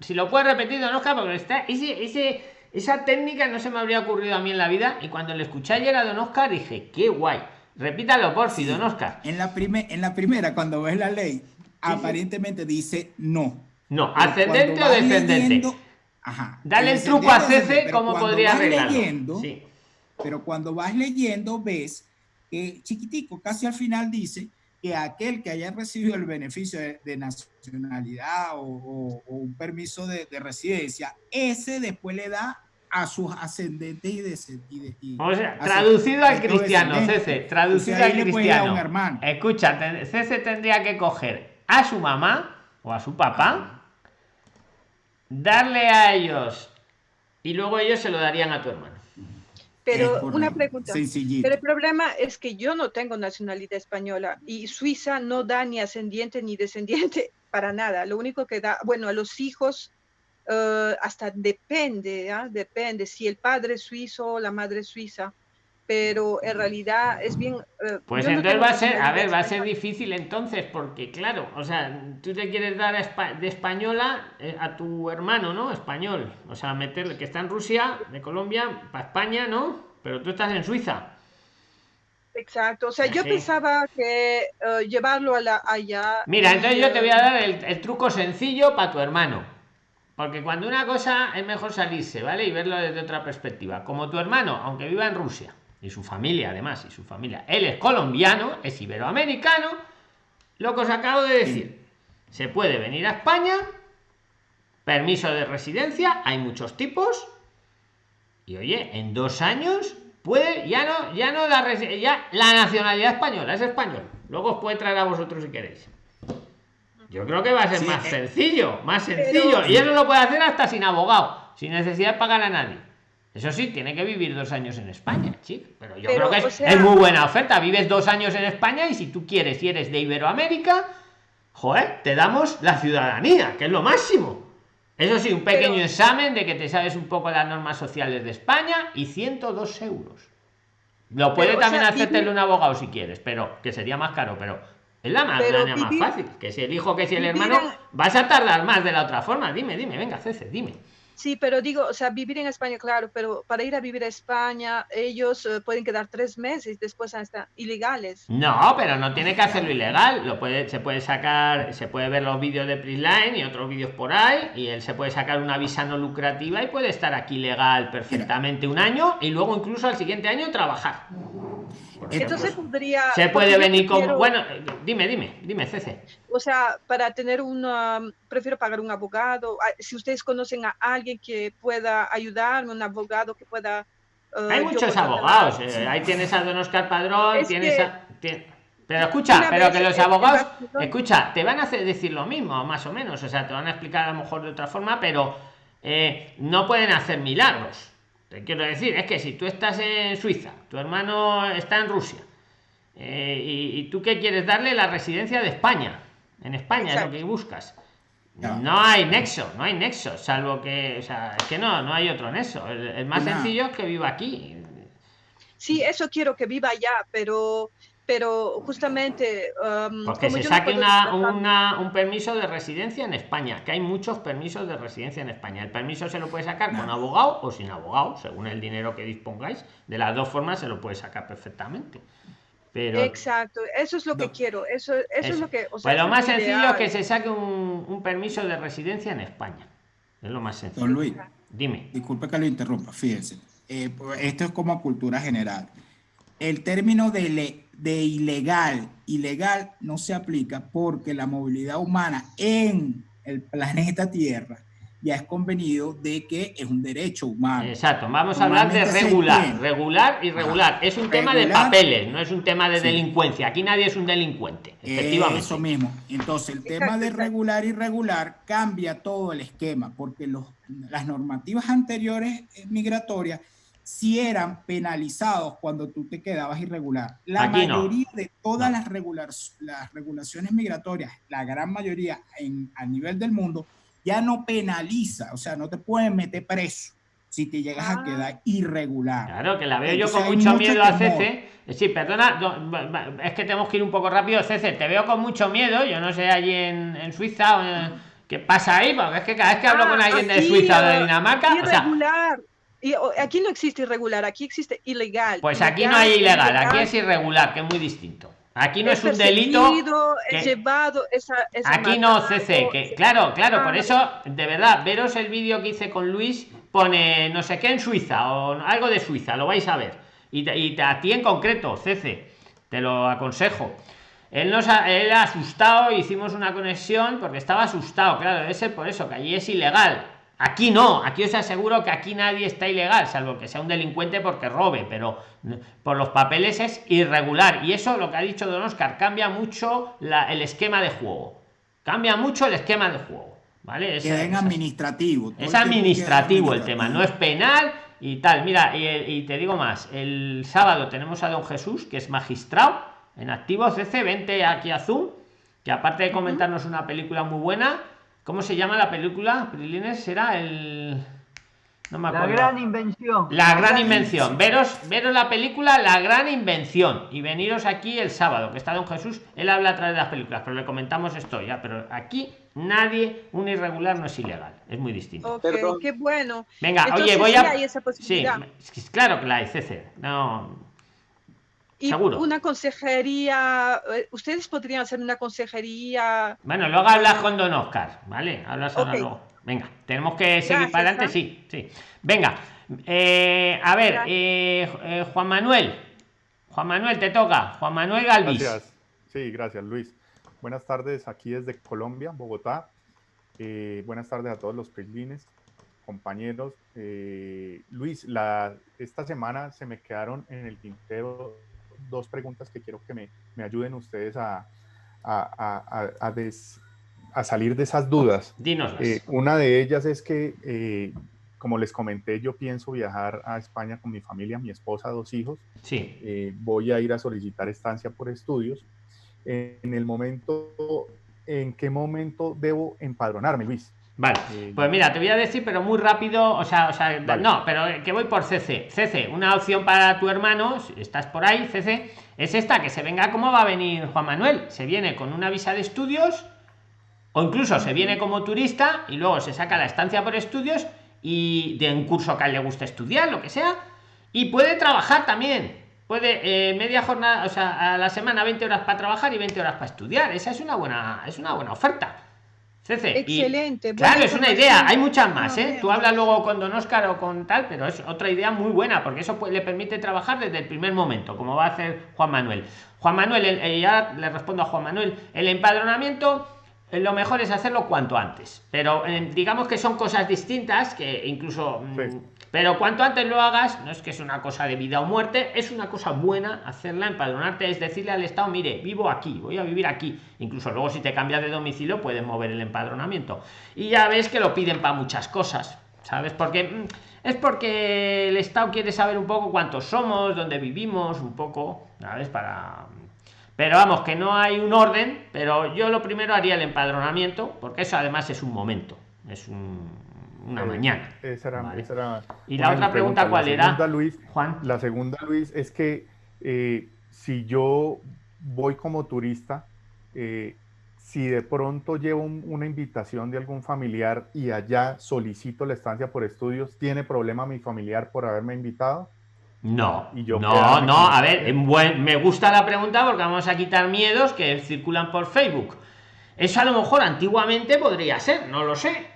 si lo puede repetir Don Oscar, porque está ese, ese, esa técnica no se me habría ocurrido a mí en la vida y cuando le escuché ayer a Don Oscar dije, qué guay. Repítalo por si, Don Oscar. En la, en la primera, cuando ves la ley, aparentemente dice no. No, ascendente o descendente. ajá, Dale el truco a Cece como podría arreglarlo. Pero cuando vas leyendo ves que chiquitico, casi al final dice que aquel que haya recibido el beneficio de, nacionalidad o, un permiso de, residencia, ese después le da a sus ascendentes y descendientes. O sea, traducido al cristiano, Cece, traducido al cristiano. Escucha, Cece tendría que coger a su mamá o a su papá, darle a ellos y luego ellos se lo darían a tu hermano. Pero una pregunta. Pero el problema es que yo no tengo nacionalidad española y Suiza no da ni ascendiente ni descendiente [LAUGHS] para nada. Lo único que da, bueno, a los hijos eh, hasta depende, ¿ah? depende si el padre es suizo, la madre es suiza, pero en realidad es bien... Eh, pues entonces va a ser, a ver, va a ser difícil entonces, porque claro, o sea, tú te quieres dar de española eh, a tu hermano, ¿no? Español, o sea, meterle que está en Rusia, de Colombia, para España, ¿no? Pero tú estás en Suiza. Exacto, o sea, yo pensaba que eh, llevarlo a la, allá... Mira, entonces yo te voy a dar el, truco sencillo para tu hermano. Porque cuando una cosa es mejor salirse, ¿vale? Y verlo desde otra perspectiva. Como tu hermano, aunque viva en Rusia, y su familia además, y su familia, él es colombiano, es iberoamericano, lo que os acabo de decir. Se puede venir a España, permiso de residencia, hay muchos tipos, y oye, en dos años puede ya no ya no la ya la nacionalidad española es español. Luego os puede traer a vosotros si queréis. Yo creo que va a ser más eh, sencillo más sencillo y eso lo puede hacer hasta sin abogado sin necesidad de pagar a nadie eso sí tiene que vivir dos años en España chico pero yo creo que es, muy buena oferta vives dos años en España y si tú quieres si eres de Iberoamérica joder te damos la ciudadanía que es lo máximo eso sí, un pequeño examen de que te sabes un poco las normas sociales de España y 102 euros. Lo puede también hacerte un abogado si quieres, pero que sería más caro, pero es la más, más fácil. Que si el hijo, que si el hermano, vas a tardar más de la otra forma. Dime, dime, venga, Cece, dime. Sí, pero digo, o sea, vivir en España, claro, pero para ir a vivir a España, ellos eh, pueden quedar tres meses, después hasta ilegales. No, pero no tiene que hacerlo ilegal. Lo puede, se puede sacar, se puede ver los vídeos de Prisline y otros vídeos por ahí, y él se puede sacar una visa no lucrativa y puede estar aquí legal perfectamente un año y luego incluso al siguiente año trabajar. Entonces podría. Se puede venir con. Bueno, dime, dime, dime, Cece. O sea, para tener una. Prefiero pagar un abogado. Ah, si ustedes conocen a alguien que pueda ayudarme, un abogado que pueda. Eh, Hay muchos abogados. Eh, ahí tienes a Don Oscar Padrón, tienes Pero escucha, pero que los abogados, escucha, te van a hacer decir lo mismo, más o menos, o sea, te van a explicar a lo mejor de otra forma, pero eh, no pueden hacer milagros. Te quiero decir, es que si tú estás en Suiza, tu hermano está en Rusia, eh, y, tú qué quieres darle la residencia de España, en España es lo que buscas. No. hay nexo, no hay nexo, salvo que, o sea, es que no, no hay otro nexo. El, más sencillo es que viva aquí. Sí, eso quiero que viva allá, pero pero justamente... Um, Porque se saque una, un permiso de residencia en España, que hay muchos permisos de residencia en España. El permiso se lo puede sacar con abogado o sin abogado, según el dinero que dispongáis. De las dos formas se lo puede sacar perfectamente. Pero, Exacto, eso es lo que quiero. Eso, eso, es lo que... O pues lo más sencillo es que se saque un, un, permiso de residencia en España. Es lo más sencillo. Don Luis, dime. Disculpe que lo interrumpa, fíjense. Eh, esto es como cultura general. El término de de ilegal. Ilegal no se aplica porque la movilidad humana en el planeta Tierra ya es convenido de que es un derecho humano. Exacto, vamos a hablar de regular, regular y regular. es un tema de papeles, no es un tema de delincuencia. Aquí nadie es un delincuente, efectivamente. Eso mismo. Entonces, el tema de regular y regular cambia todo el esquema, porque los, las normativas anteriores eh, migratorias si eran penalizados cuando tú te quedabas irregular. La mayoría de todas las, regular, las regulaciones migratorias, la gran mayoría en, a nivel del mundo, ya no penaliza, o sea, no te pueden meter preso si te llegas a ah. quedar irregular. Claro, que la veo yo con mucho miedo a CC. Sí, perdona, es que tenemos que ir un poco rápido, CC, te veo con mucho miedo, yo no sé allí en, Suiza, ¿qué pasa ahí? Porque es que cada vez que hablo ah, con alguien de Suiza o de Dinamarca... Irregular. Y aquí no existe irregular, aquí existe ilegal. Pues aquí no hay ilegal, aquí es irregular, que es muy distinto. Aquí no es, un delito. llevado aquí no, CC, que claro, claro, por eso, de verdad, veros el vídeo que hice con Luis, pone no sé qué en Suiza o algo de Suiza, lo vais a ver. Y, y a ti en concreto, CC, te lo aconsejo. Él nos ha, él asustado, hicimos una conexión porque estaba asustado, claro, debe ser por eso, que allí es ilegal Aquí no, aquí os aseguro que aquí nadie está ilegal, salvo que sea un delincuente porque robe, pero por los papeles es irregular. Y eso, lo que ha dicho Don Oscar, cambia mucho el esquema de juego. Cambia mucho el esquema de juego. ¿Vale? Es, administrativo. Es administrativo el tema, no es penal y tal. Mira, y, te digo más, el sábado tenemos a Don Jesús, que es magistrado en activo CC, vente aquí a Zoom que aparte de comentarnos una película muy buena, ¿cómo se llama la película? Prilines será el no me acuerdo. La gran invención. La, gran, invención. Veros, veros la película La gran invención y veniros aquí el sábado, que está Don Jesús, él habla a través de las películas, pero le comentamos esto ya, pero aquí nadie, un irregular no es ilegal, es muy distinto. qué bueno. Venga, oye, voy a... Sí, claro que la hay, CC. No, y una consejería, eh, ustedes podrían hacer una consejería. Bueno, luego hablas con Don Oscar, ¿vale? Hablas luego. Venga, tenemos que seguir para adelante, sí, sí. Venga, eh, a ver, eh, Juan Manuel. Juan Manuel, te toca. Juan Manuel Galvis. Gracias. Sí, gracias, Luis. Buenas tardes aquí desde Colombia, Bogotá. buenas tardes a todos los prislines, compañeros. Luis, la, esta semana se me quedaron en el tintero dos preguntas que quiero que me, me ayuden ustedes a, a, a, a, salir de esas dudas. Dinos. Eh, una de ellas es que, eh, como les comenté, yo pienso viajar a España con mi familia, mi esposa, dos hijos. Sí. Eh, voy a ir a solicitar estancia por estudios. en el momento, ¿en qué momento debo empadronarme, Luis? Vale, pues mira, te voy a decir, pero muy rápido, o sea, o sea, no, pero que voy por CC. CC, una opción para tu hermano, si estás por ahí, CC, es esta, que se venga, ¿cómo va a venir Juan Manuel? Se viene con una visa de estudios, o incluso se viene como turista y luego se saca la estancia por estudios y de un curso que a él le gusta estudiar, lo que sea, y puede trabajar también. Puede eh, media jornada, o sea, a la semana 20 horas para trabajar y 20 horas para estudiar. Esa es una buena, es una buena oferta. Excelente. claro, es una idea. Hay muchas más, ¿eh? Tú hablas luego con Don Oscar o con tal, pero es otra idea muy buena porque eso le permite trabajar desde el primer momento, como va a hacer Juan Manuel. Juan Manuel, ya le respondo a Juan Manuel, el empadronamiento eh, lo mejor es hacerlo cuanto antes, pero eh, digamos que son cosas distintas que incluso mm, pero cuanto antes lo hagas, no es que es una cosa de vida o muerte, es una cosa buena hacerla, empadronarte, es decirle al Estado, mire, vivo aquí, voy a vivir aquí. Incluso luego si te cambias de domicilio puedes mover el empadronamiento. Y ya ves que lo piden para muchas cosas, ¿sabes? Porque mm, es porque el Estado quiere saber un poco cuántos somos, dónde vivimos, un poco, ¿sabes? Para... Pero vamos, que no hay un orden, pero yo lo primero haría el empadronamiento, porque eso además es un momento, es un una eh, mañana. y la otra pregunta, ¿cuál era? Luis, Juan. La segunda, Luis, es que eh, si yo voy como turista, eh, si de pronto llevo una invitación de algún familiar y allá solicito la estancia por estudios, ¿tiene problema mi familiar por haberme invitado? No, no, no, a ver, buen, me gusta la pregunta porque vamos a quitar miedos que circulan por Facebook. Eso a lo mejor antiguamente podría ser, no lo sé,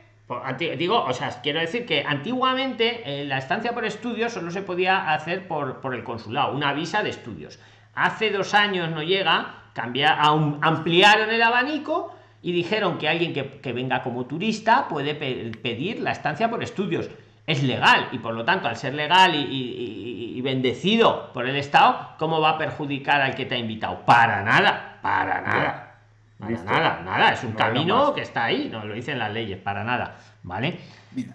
digo, o sea, quiero decir que antiguamente eh, la estancia por estudios solo se podía hacer por, por el consulado, una visa de estudios. Hace dos años no llega, cambia, ampliaron el abanico y dijeron que alguien que, venga como turista puede pedir la estancia por estudios. Es legal y por lo tanto, al ser legal y, bendecido por el Estado, ¿cómo va a perjudicar al que te ha invitado? Para nada, para nada nada, nada, es un camino que está ahí, no lo dicen las leyes, para nada, ¿vale?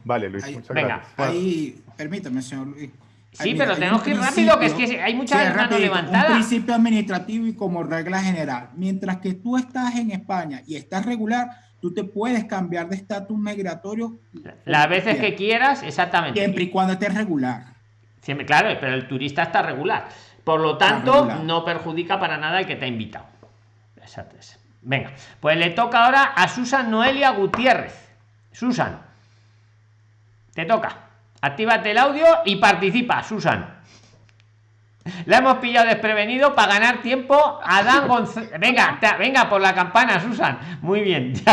vale, Luis, muchas Venga, gracias. Ahí, permítame, señor Luis. Sí, pero tenemos que ir rápido, que es que hay muchas manos levantadas. Un principio administrativo y como regla general. Mientras que tú estás en España y estás regular, tú te puedes cambiar de estatus migratorio. Las veces que quieras, exactamente. Siempre y cuando estés regular. Siempre, claro, pero el turista está regular. Por lo tanto, no perjudica para nada el que te ha invitado. Exacto. Venga, pues le toca ahora a Susan Noelia Gutiérrez. Susan, te toca. Actívate el audio y participa, Susan. La hemos pillado desprevenido para ganar tiempo a Dan [LAUGHS] González. Venga, venga por la campana, Susan. Muy bien. [LAUGHS]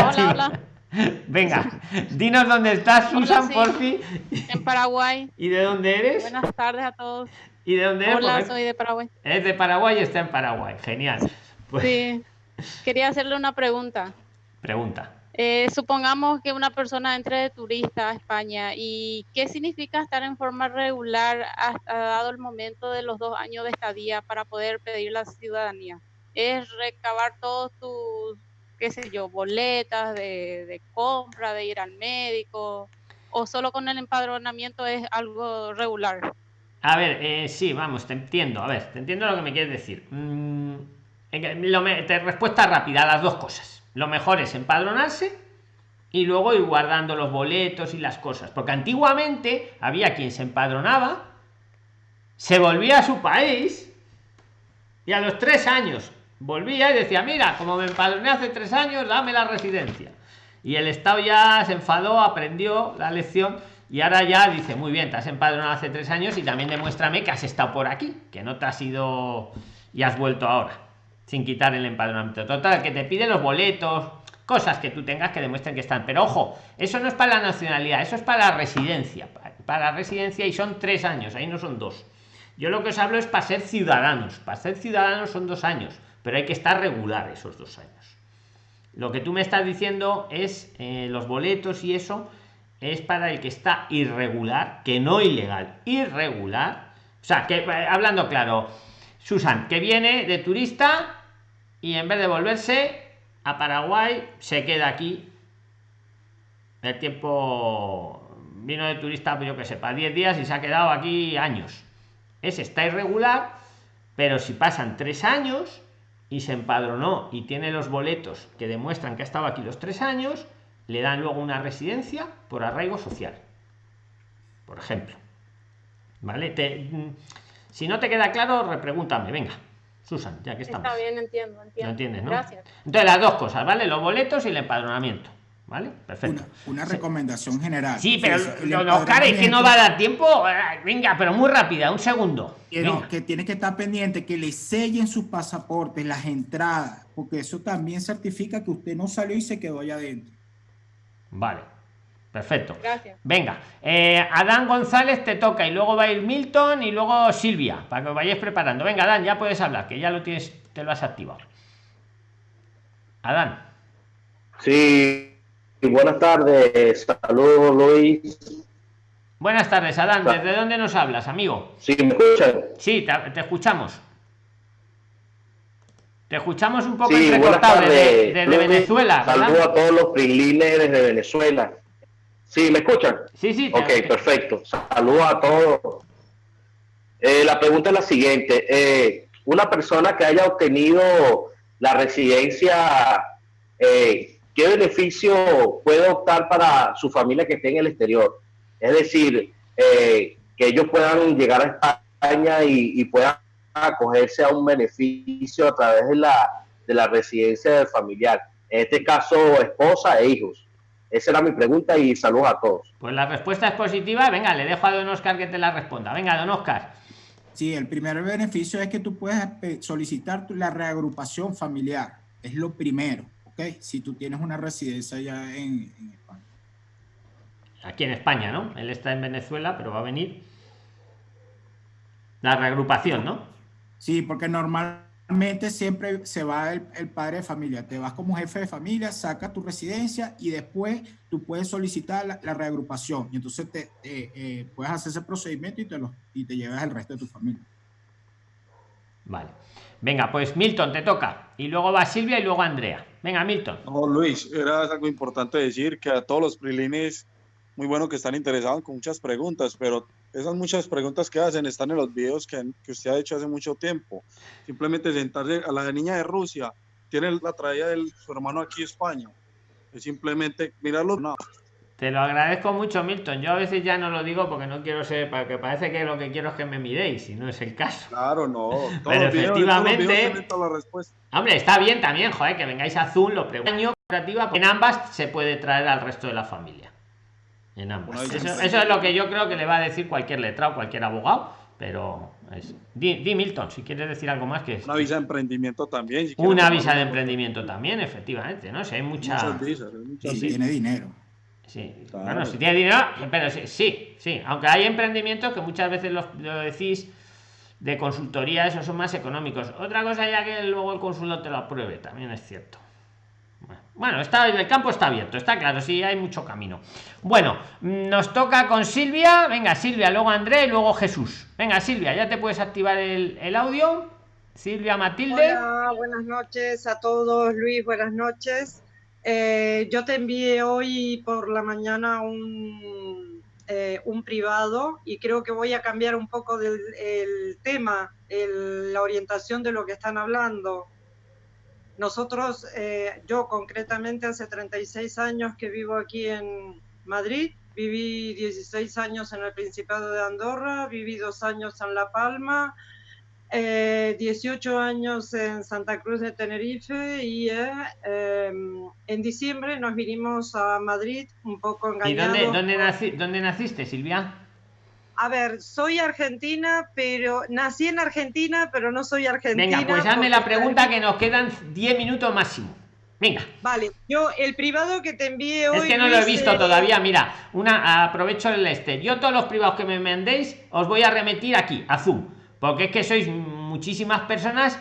[LAUGHS] Venga, dinos dónde estás, Susan, por fin. En Paraguay. ¿Y de dónde eres? Buenas tardes a todos. ¿Y de dónde eres? Hola, soy de Paraguay. Es de Paraguay y está en Paraguay. Genial. Pues... Sí. Quería hacerle una pregunta. Pregunta. Eh, supongamos que una persona entre de turista a España y qué significa estar en forma regular hasta dado el momento de los dos años de estadía para poder pedir la ciudadanía. Es recabar todos tus, qué sé yo, boletas de, compra, de ir al médico, o solo con el empadronamiento es algo regular. A ver, eh, sí, vamos, te entiendo. A ver, te entiendo lo que me quieres decir. Mm, respuesta rápida las dos cosas. Lo mejor es empadronarse y luego ir guardando los boletos y las cosas. Porque antiguamente había quien se empadronaba, se volvía a su país y a los tres años volvía y decía, mira, como me empadroné hace tres años, dame la residencia. Y el Estado ya se enfadó, aprendió la lección y ahora ya dice, muy bien, te has empadronado hace tres años y también demuéstrame que has estado por aquí, que no te has ido y has vuelto ahora, sin quitar el empadronamiento. Total, que te pide los boletos, cosas que tú tengas que demuestren que están. Pero ojo, eso no es para la nacionalidad, eso es para la residencia. Para la residencia y son tres años, ahí no son dos. Yo lo que os hablo es para ser ciudadanos. Para ser ciudadanos son dos años, pero hay que estar regular esos dos años. Lo que tú me estás diciendo es eh, los boletos y eso es para el que está irregular, que no ilegal, irregular. O sea, que eh, hablando claro, Susan, que viene de turista y en vez de volverse a Paraguay, se queda aquí. El tiempo vino de turista, yo que sepa, 10 días y se ha quedado aquí años. Ese está irregular, pero si pasan tres años y se empadronó y tiene los boletos que demuestran que ha estado aquí los tres años, le dan luego una residencia por arraigo social. Por ejemplo. ¿Vale? Mm, si no te queda claro, repregúntame, venga. Susan, ya que estamos. Está bien, entiendo, entiendo. entiendes, ¿no? Gracias. Entonces, las dos cosas, ¿vale? Los boletos y el empadronamiento. ¿Vale? Perfecto. Una, recomendación general. Sí, pero los cares que no va a dar tiempo. Venga, pero muy rápida, un segundo. que tiene que estar pendiente que le sellen sus pasaportes, las entradas, porque eso también certifica que usted no salió y se quedó allá adentro. Vale. Perfecto. Gracias. Venga, eh, Adán González te toca y luego va a ir Milton y luego Silvia, para que os vayáis preparando. Venga, Adán, ya puedes hablar, que ya lo tienes, te lo has activado. Adán. Sí, buenas tardes. Saludos, Luis. Buenas tardes, Adán. ¿Desde dónde nos hablas, amigo? Sí, ¿me escuchan? Sí, te, escuchamos. Te escuchamos un poco entrecortado desde, Venezuela. Saludos a todos los prilines de Venezuela. Sí, ¿me escuchan? Sí, sí. Ok, perfecto. Saludos a todos. Eh, la pregunta es la siguiente. Eh, una persona que haya obtenido la residencia eh, ¿qué beneficio puede optar para su familia que esté en el exterior? Es decir, eh, que ellos puedan llegar a España y, puedan acogerse a un beneficio a través de la, de la residencia del familiar. En este caso, esposa e hijos. Esa era mi pregunta y saludos a todos. Pues la respuesta es positiva. Venga, le dejo a don Oscar que te la responda. Venga, don Oscar. Sí, el primer beneficio es que tú puedes solicitar la reagrupación familiar. Es lo primero. Si tú tienes una residencia ya en, España. Aquí en España, ¿no? Él está en Venezuela, pero va a venir la reagrupación, ¿no? Sí, porque normalmente siempre se va el, padre de familia. Te vas como jefe de familia, saca tu residencia y después tú puedes solicitar la, reagrupación. Y entonces te, eh, puedes hacer ese procedimiento y te, lo, y te llevas el resto de tu familia. Vale. Venga, pues Milton, te toca. Y luego va Silvia y luego Andrea. Venga, Milton. No, Luis, era algo importante decir que a todos los prilines, muy bueno que están interesados con muchas preguntas, pero esas muchas preguntas que hacen están en los videos que, que usted ha hecho hace mucho tiempo. Simplemente sentarse a la niña de Rusia, tiene la traída de su hermano aquí a España. Es simplemente mirarlo. No. Te lo agradezco mucho, Milton. Yo a veces ya no lo digo porque no quiero ser, porque parece que lo que quiero es que me miréis, y no es el caso. Claro, no. [LAUGHS] Pero efectivamente. Hombre, está bien también, joder, que vengáis a Zoom, lo pregunto. En ambas se puede traer al resto de la familia. En ambas. Eso, es lo que yo creo que le va a decir cualquier letrado, cualquier abogado. Pero es... di, Milton, si quieres decir algo más que Una visa de emprendimiento también. una visa de emprendimiento también, efectivamente, ¿no? Si hay mucha. si tiene dinero. Sí, bueno, si tiene dinero, pero sí, sí, aunque hay emprendimientos que muchas veces lo, decís de consultoría, esos son más económicos. Otra cosa ya que luego el consultor te lo apruebe, también es cierto. Bueno, está, el campo está abierto, está claro, sí, hay mucho camino. Bueno, nos toca con Silvia. Venga, Silvia, luego André luego Jesús. Venga, Silvia, ya te puedes activar el, el audio. Silvia Matilde. Hola, buenas noches a todos. Luis, buenas noches. Eh, yo te envié hoy por la mañana un, eh, un, privado y creo que voy a cambiar un poco del, el tema, la orientación de lo que están hablando. Nosotros, eh, yo concretamente hace 36 años que vivo aquí en Madrid, viví 16 años en el Principado de Andorra, viví dos años en La Palma, 18 años en Santa Cruz de Tenerife y em, en diciembre nos vinimos a Madrid un poco engañados. ¿Y dónde, dónde naciste, Silvia? A ver, soy argentina, pero nací en Argentina, pero no soy argentina. Venga, pues hazme la pregunta que nos quedan 10 minutos máximo. Venga. Vale, yo el privado que te envíe hoy. Es que no lo he visto todavía. Mira, una aprovecho el este. Yo todos los privados que me mandéis os voy a remitir aquí, a Zoom. Porque es que sois muchísimas personas.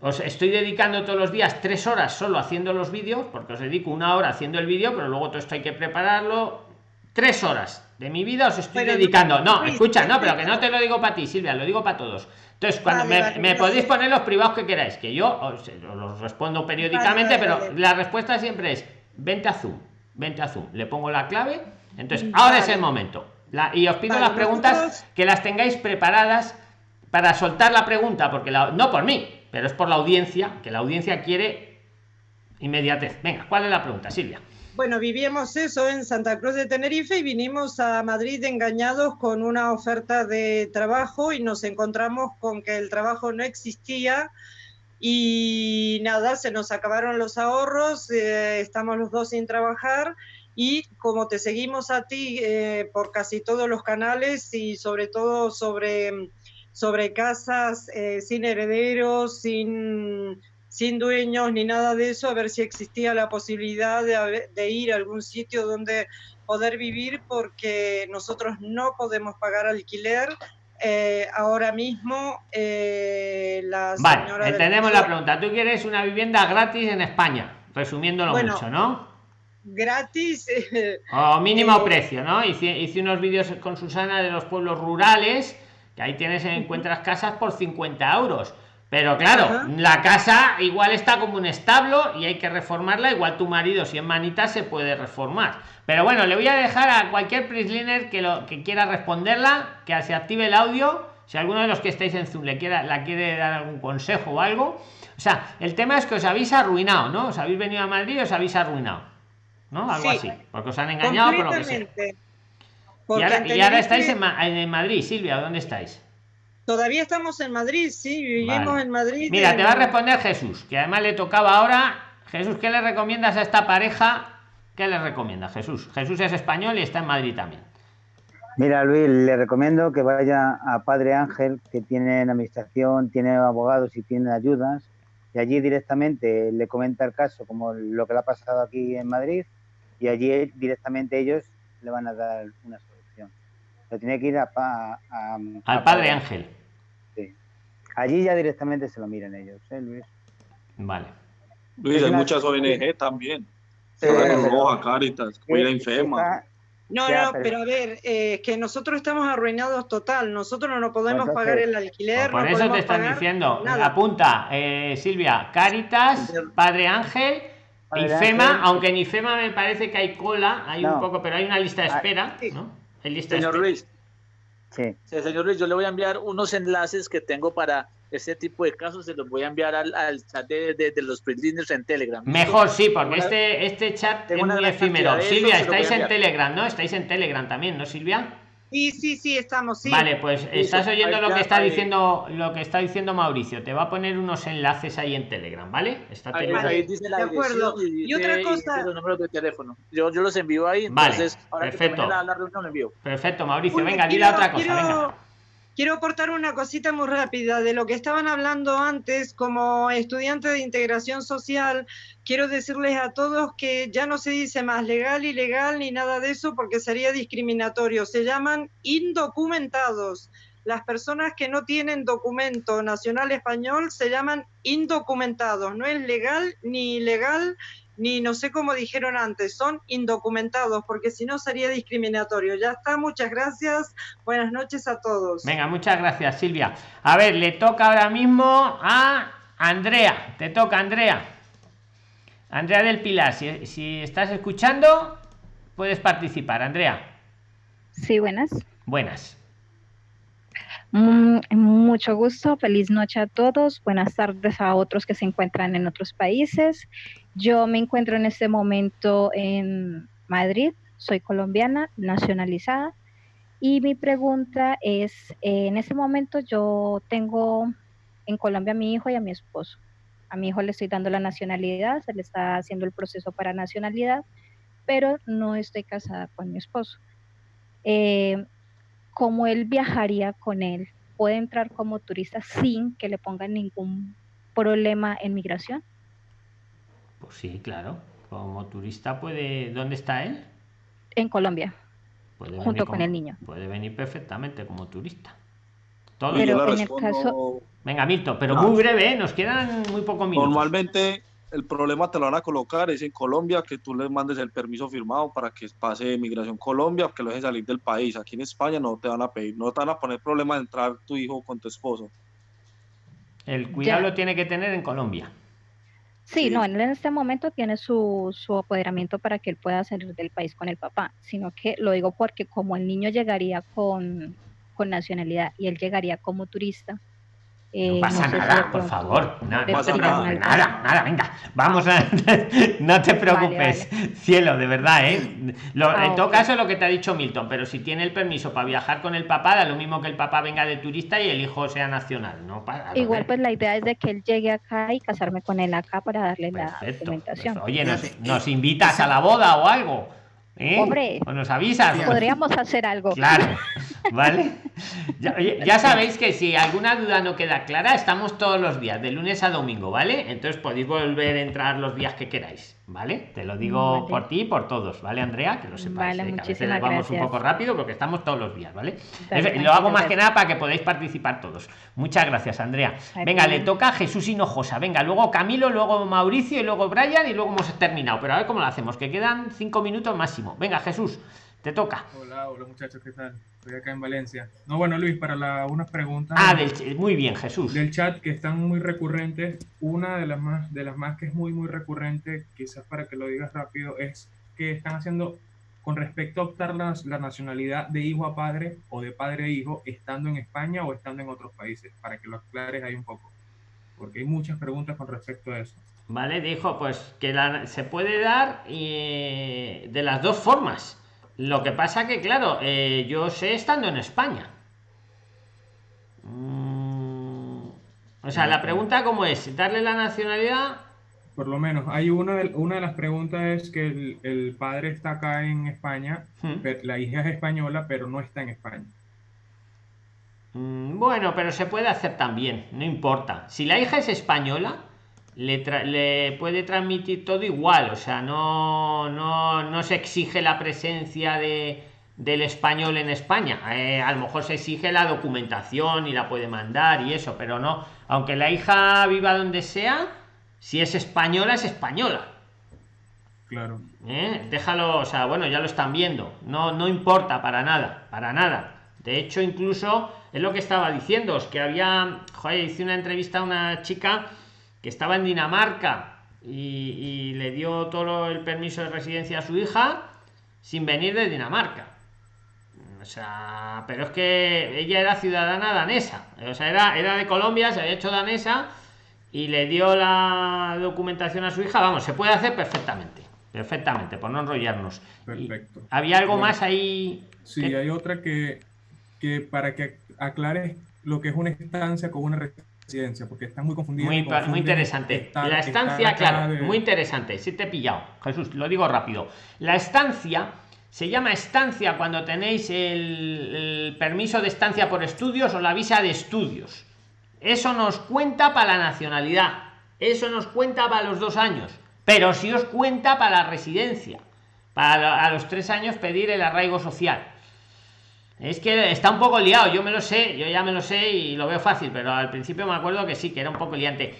Os estoy dedicando todos los días tres horas solo haciendo los vídeos, porque os dedico una hora haciendo el vídeo, pero luego todo esto hay que prepararlo. Tres horas de mi vida os estoy dedicando. No, escucha, no, pero que no te lo digo para ti, Silvia, lo digo para todos. Entonces, cuando me, podéis poner los privados que queráis, que yo os, los respondo periódicamente, pero la respuesta siempre es: vente a Zoom, vente a Zoom. Le pongo la clave. Entonces, ahora es el momento. y os pido las preguntas que las tengáis preparadas para soltar la pregunta, porque la, no por mí, pero es por la audiencia, que la audiencia quiere inmediatez. Venga, ¿cuál es la pregunta, Silvia? Bueno, vivíamos eso en Santa Cruz de Tenerife y vinimos a Madrid engañados con una oferta de trabajo y nos encontramos con que el trabajo no existía y nada, se nos acabaron los ahorros, eh, estamos los dos sin trabajar y como te seguimos a ti eh, por casi todos los canales y sobre todo sobre, sobre casas eh, sin herederos, sin sin dueños ni nada de eso, a ver si existía la posibilidad de, ir a algún sitio donde poder vivir porque nosotros no podemos pagar alquiler. Eh, ahora mismo eh, la Vale, entendemos la pregunta. Tú quieres una vivienda gratis en España, resumiéndolo mucho, ¿no? Gratis. [LAUGHS] o mínimo precio, ¿no? Hice, hice unos vídeos con Susana de los pueblos rurales, que ahí tienes, encuentras casas por 50 euros pero claro, la casa igual está como un establo y hay que reformarla. Igual tu marido, si es manita, se puede reformar. Pero bueno, le voy a dejar a cualquier Prisliner que lo que quiera responderla, que se active el audio. Si alguno de los que estáis en Zoom le quiera, la quiere dar algún consejo o algo. O sea, el tema es que os habéis arruinado, ¿no? Os habéis venido a Madrid y os habéis arruinado. ¿No? Algo así. Porque os han engañado por lo que sea. Y ahora, estáis en, en Madrid, Silvia, ¿dónde estáis? Todavía estamos en Madrid, sí, vivimos en Madrid. Mira, te va a responder Jesús, que además le tocaba ahora. Jesús, ¿qué le recomiendas a esta pareja? ¿Qué le recomienda Jesús? Jesús es español y está en Madrid también. Mira, Luis, le recomiendo que vaya a Padre Ángel, que tiene administración, tiene abogados y tiene ayudas, y allí directamente le comenta el caso, como lo que le ha pasado aquí en Madrid, y allí directamente ellos le van a dar una Pero tiene que ir a, al Padre Ángel. Allí ya directamente se lo miran ellos, ¿eh, Luis? Vale. Luis, hay muchas ONG también. Roja, Caritas, Cuida Infema. No, no, pero, a ver, eh, que nosotros estamos arruinados total. Nosotros no podemos pagar el alquiler. por eso te están diciendo. Apunta, eh, Silvia, Caritas, Padre Ángel, Infema, aunque en Infema me parece que hay cola, hay un poco, pero hay una lista de ah, espera, ¿no? Lista Señor Luis, Sí. señor Luis, yo le voy a enviar unos enlaces que tengo para este tipo de casos, se los voy a enviar al, chat de, de, los printliners en Telegram. Mejor sí, porque este, este chat es muy efímero. Silvia, estáis en Telegram, ¿no? Estáis en Telegram también, ¿no, Silvia? Sí, sí, sí, estamos, sí. Vale, pues estás oyendo lo que está diciendo lo que está diciendo Mauricio. Te va a poner unos enlaces ahí en Telegram, ¿vale? Está ahí, dice la de acuerdo. Y, otra cosa. de teléfono. Yo, yo los envío ahí. Entonces, vale, perfecto. la, reunión, envío. Perfecto, Mauricio. venga, dile otra cosa. venga Quiero aportar una cosita muy rápida de lo que estaban hablando antes como estudiante de integración social. Quiero decirles a todos que ya no se dice más legal, ilegal ni nada de eso porque sería discriminatorio. Se llaman indocumentados. Las personas que no tienen documento nacional español se llaman indocumentados. No es legal ni ilegal ni no sé cómo dijeron antes, son indocumentados, porque si no sería discriminatorio. Ya está, muchas gracias, buenas noches a todos. Venga, muchas gracias Silvia. A ver, le toca ahora mismo a Andrea, te toca Andrea. Andrea del Pilar, si, si estás escuchando, puedes participar, Andrea. Sí, buenas. Buenas. Mm, mucho gusto, feliz noche a todos, buenas tardes a otros que se encuentran en otros países. Yo me encuentro en este momento en Madrid, soy colombiana, nacionalizada, y mi pregunta es, en este momento yo tengo en Colombia a mi hijo y a mi esposo. A mi hijo le estoy dando la nacionalidad, se le está haciendo el proceso para nacionalidad, pero no estoy casada con mi esposo. Eh, ¿Cómo él viajaría con él? ¿Puede entrar como turista sin que le pongan ningún problema en migración? Pues sí, claro. Como turista puede... ¿Dónde está él? En Colombia, Puede junto con como- el niño. Puede venir perfectamente como turista. Todo. Yo Pero en el caso, Venga, Milton, pero No. muy breve, ¿eh? nos quedan muy pocos minutos. Normalmente el problema te lo van a colocar es en Colombia que tú le mandes el permiso firmado para que pase Migración Colombia, que lo dejen salir del país. Aquí en España no te van a pedir, no te van a poner problema de entrar tu hijo con tu esposo. El cuidado Ya. lo tiene que tener en Colombia. sí, Sí. no, él en este momento tiene su, su apoderamiento para que él pueda salir del país con el papá, sino que lo digo porque como el niño llegaría con, con nacionalidad y él llegaría como turista, eh, No pasa sé si de nada, por favor. No, pasa nada. nada, venga. Vamos a. [LAUGHS] no te preocupes, cielo, de verdad, ¿eh? Lo- Ah, en todo ok. caso, es lo que te ha dicho Milton, pero si tiene el permiso para viajar con el papá, da lo mismo que el papá venga de turista y el hijo sea nacional. No pasa Igual pues la idea es de que él llegue acá y casarme con él acá para darle la documentación. perfecto. Oye, nos, eh, invitas a la boda o algo. ¿eh? Hombre. O nos avisas. Podríamos hacer algo. Claro, [LAUGHS] [LAUGHS] ¿vale? Ya, sabéis que si alguna duda no queda clara, estamos todos los días, de lunes a domingo, ¿vale? Entonces podéis volver a entrar los días que queráis, ¿vale? Te lo digo Vale. por ti y por todos, ¿vale, Andrea? Que lo sepáis. Vale, ¿eh? Que a veces vamos un poco rápido porque estamos todos los días, ¿vale? Lo hago más que nada para que podáis participar todos. Muchas gracias, Andrea. Venga, le toca a Jesús Hinojosa. Venga, luego Camilo, luego Mauricio y luego Brian y luego hemos terminado. Pero a ver cómo lo hacemos, que quedan cinco minutos máximo. Venga, Jesús, te toca. Hola, hola muchachos, ¿qué tal? Estoy acá en Valencia. No, bueno, Luis, para la- unas preguntas Ah, del, muy bien, Jesús. del chat que están muy recurrentes. Una de las más, de las más que es muy, muy recurrente, quizás para que lo digas rápido, es que están haciendo con respecto a optar la, la nacionalidad de hijo a padre o de padre a hijo, estando en España o estando en otros países, para que lo aclares ahí un poco. Porque hay muchas preguntas con respecto a eso. Vale, dijo pues que la- se puede dar eh, de las dos formas. Lo que pasa que, claro, eh, yo sé estando en España. Mm, o sea, la pregunta cómo es, darle la nacionalidad. Por lo menos, hay una de, una de las preguntas es que el, el padre está acá en España, Hmm. pe- la hija es española, pero no está en España. Mm, Bueno, pero se puede hacer también, no importa. Si la hija es española, le, tra- le puede transmitir todo igual, o sea, no, no, no se exige la presencia de, del español en España. Eh, a lo mejor se exige la documentación y la puede mandar y eso, pero no, aunque la hija viva donde sea, si es española, es española. Claro. ¿eh? Déjalo, o sea, bueno, ya lo están viendo. No, no importa para nada, para nada. De hecho, incluso es lo que estaba diciendo, es que había, joder, hice una entrevista a una chica que estaba en Dinamarca y, y le dio todo el permiso de residencia a su hija sin venir de Dinamarca. O sea, pero es que ella era ciudadana danesa, o sea, era, era de Colombia, se había hecho danesa y le dio la documentación a su hija. Vamos, se puede hacer perfectamente, perfectamente, por no enrollarnos. Perfecto. había algo Bueno, más ahí. Sí, que- hay otra que, que para que aclares lo que es una estancia con una residencia, porque están muy confundidos. Muy, muy interesante. la estancia, claro, de- muy interesante. Sí te he pillado, Jesús, lo digo rápido. La estancia se llama estancia cuando tenéis el, el permiso de estancia por estudios o la visa de estudios. Eso nos cuenta para la nacionalidad. Eso nos cuenta para los dos años. Pero si os cuenta para la residencia. Para a los tres años pedir el arraigo social. Es que está un poco liado, yo me lo sé, yo ya me lo sé y lo veo fácil, pero al principio me acuerdo que sí, que era un poco liante.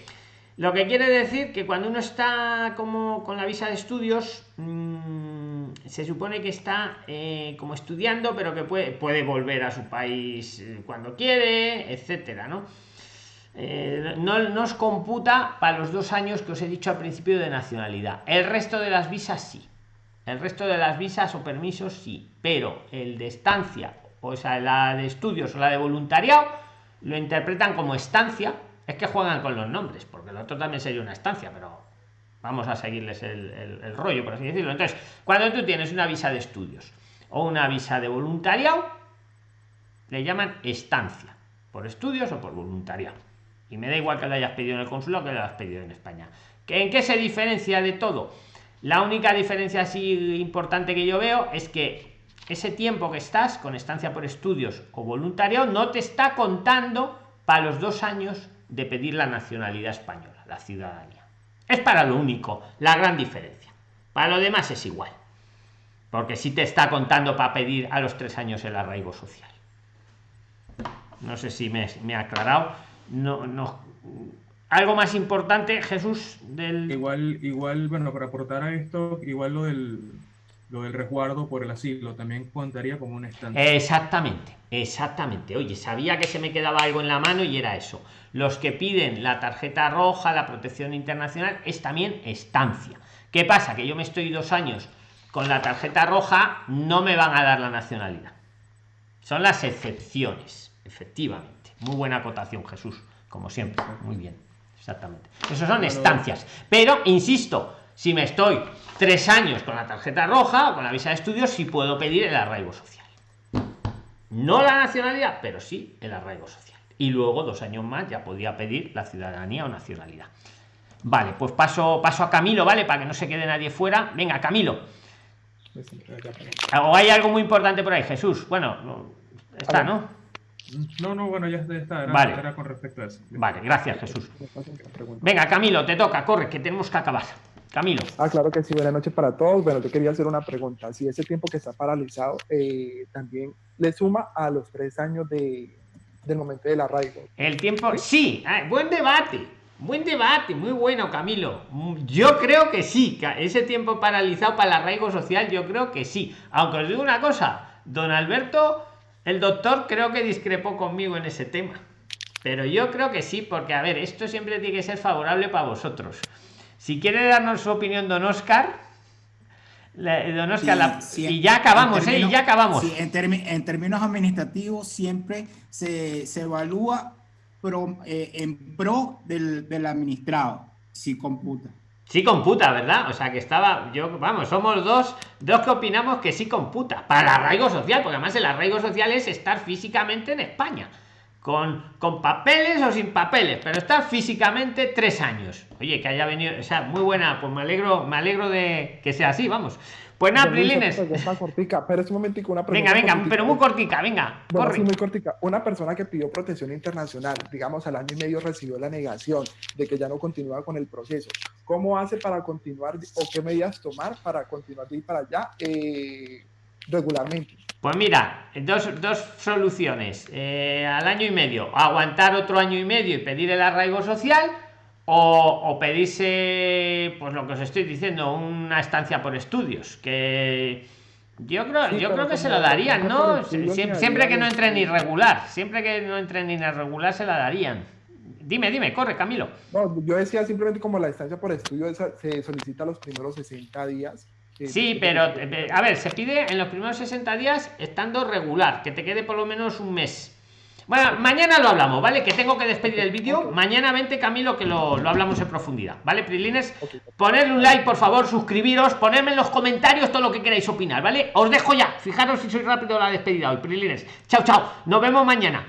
Lo que quiere decir que cuando uno está como con la visa de estudios, mm, se supone que está eh, como estudiando, pero que puede, volver a su país eh, cuando quiere, etcétera, ¿no? Eh, no nos computa para los dos años que os he dicho al principio de nacionalidad. El resto de las visas sí. El resto de las visas o permisos sí, pero el de estancia o sea, la de estudios o la de voluntariado, lo interpretan como estancia. Es que juegan con los nombres, porque el otro también sería una estancia, pero vamos a seguirles el, el rollo, por así decirlo. Entonces, cuando tú tienes una visa de estudios o una visa de voluntariado, le llaman estancia, por estudios o por voluntariado. Y me da igual que lo hayas pedido en el consulado que lo hayas pedido en España. ¿En qué se diferencia de todo? La única diferencia así importante que yo veo es que ese tiempo que estás con estancia por estudios o voluntariado no te está contando para los dos años de pedir la nacionalidad española, la ciudadanía. Es para lo único, la gran diferencia. Para lo demás es igual. Porque si te está contando para pedir a los tres años el arraigo social. No sé si me, me ha aclarado. No, no. Algo más importante, Jesús, del. Igual, igual, bueno, para aportar a esto, igual lo del lo del resguardo por el asilo también contaría como un estancia. Exactamente, exactamente. Oye, sabía que se me quedaba algo en la mano y era eso. Los que piden la tarjeta roja, la protección internacional, es también estancia. ¿Qué pasa? Que yo me estoy dos años con la tarjeta roja, no me van a dar la nacionalidad. Son las excepciones, efectivamente. Muy buena acotación, Jesús, como siempre. Muy bien, exactamente. Esos son estancias. Pero, insisto, si me estoy tres años con la tarjeta roja o con la visa de estudios, sí puedo pedir el arraigo social. No la nacionalidad, pero sí el arraigo social. Y luego, dos años más, ya podía pedir la ciudadanía o nacionalidad. Vale, pues paso, paso a Camilo, ¿vale? Para que no se quede nadie fuera. Venga, Camilo. ¿O hay algo muy importante por ahí, Jesús? Bueno, está, ¿no? No, no, bueno, ya está. Era, Vale. era con respecto a eso. Vale, gracias, Jesús. Venga, Camilo, te toca, corre, que tenemos que acabar. Camilo. Ah, claro que sí, buenas noches para todos. Bueno, yo quería hacer una pregunta. Si ese tiempo que está paralizado eh, también le suma a los tres años de, del momento del arraigo. El tiempo, sí, ah, buen debate, buen debate, muy bueno, Camilo. Mm, Yo creo que sí, que ese tiempo paralizado para el arraigo social, yo creo que sí. Aunque os digo una cosa, don Alberto, el doctor, creo que discrepó conmigo en ese tema. Pero yo creo que sí, porque a ver, esto siempre tiene que ser favorable para vosotros. Si quiere darnos su opinión, don Oscar, don Oscar, la- Sí, y ya acabamos, ¿eh? Y ya acabamos. sí, en, términos administrativos siempre se, se evalúa pro- eh, en pro del, del administrado, si computa. Sí computa, ¿verdad? O sea que estaba, yo, vamos, somos dos, dos que opinamos que sí computa. Para el arraigo social, porque además el arraigo social es estar físicamente en España. Con, con papeles o sin papeles, pero estar físicamente tres años. Oye, que haya venido, o sea, muy buena, pues me alegro, me alegro de que sea así, vamos. Pues nada, Prilines. está cortica, pero es un momentico, una pregunta. Venga, venga, cortica. pero muy cortica, venga, Bueno, corre. sí, muy cortica. Una persona que pidió protección internacional, digamos, al año y medio recibió la negación de que ya no continúa con el proceso. ¿Cómo hace para continuar o qué medidas tomar para continuar de ir para allá eh, regularmente? Pues mira, dos, dos soluciones. Eh, al año y medio, aguantar otro año y medio y pedir el arraigo social o, o pedirse, pues lo que os estoy diciendo, una estancia por estudios. Que yo creo, Sí, yo creo que se lo darían, ¿no? Siempre que no entren irregular, siempre que no entren irregular se la darían. Dime, dime, corre, Camilo. No, yo decía simplemente como la estancia por estudio se solicita los primeros 60 días. Sí, pero eh, a ver, se pide en los primeros 60 días estando regular, que te quede por lo menos un mes. Bueno, mañana lo hablamos, ¿vale? Que tengo que despedir el vídeo. Mañana vente, Camilo, que lo, lo hablamos en profundidad, ¿vale, Prilines? Ponedle un like, por favor, suscribiros, ponedme en los comentarios todo lo que queráis opinar, ¿vale? Os dejo ya. Fijaros si soy rápido la despedida hoy, Prilines. Chao, chao. Nos vemos mañana.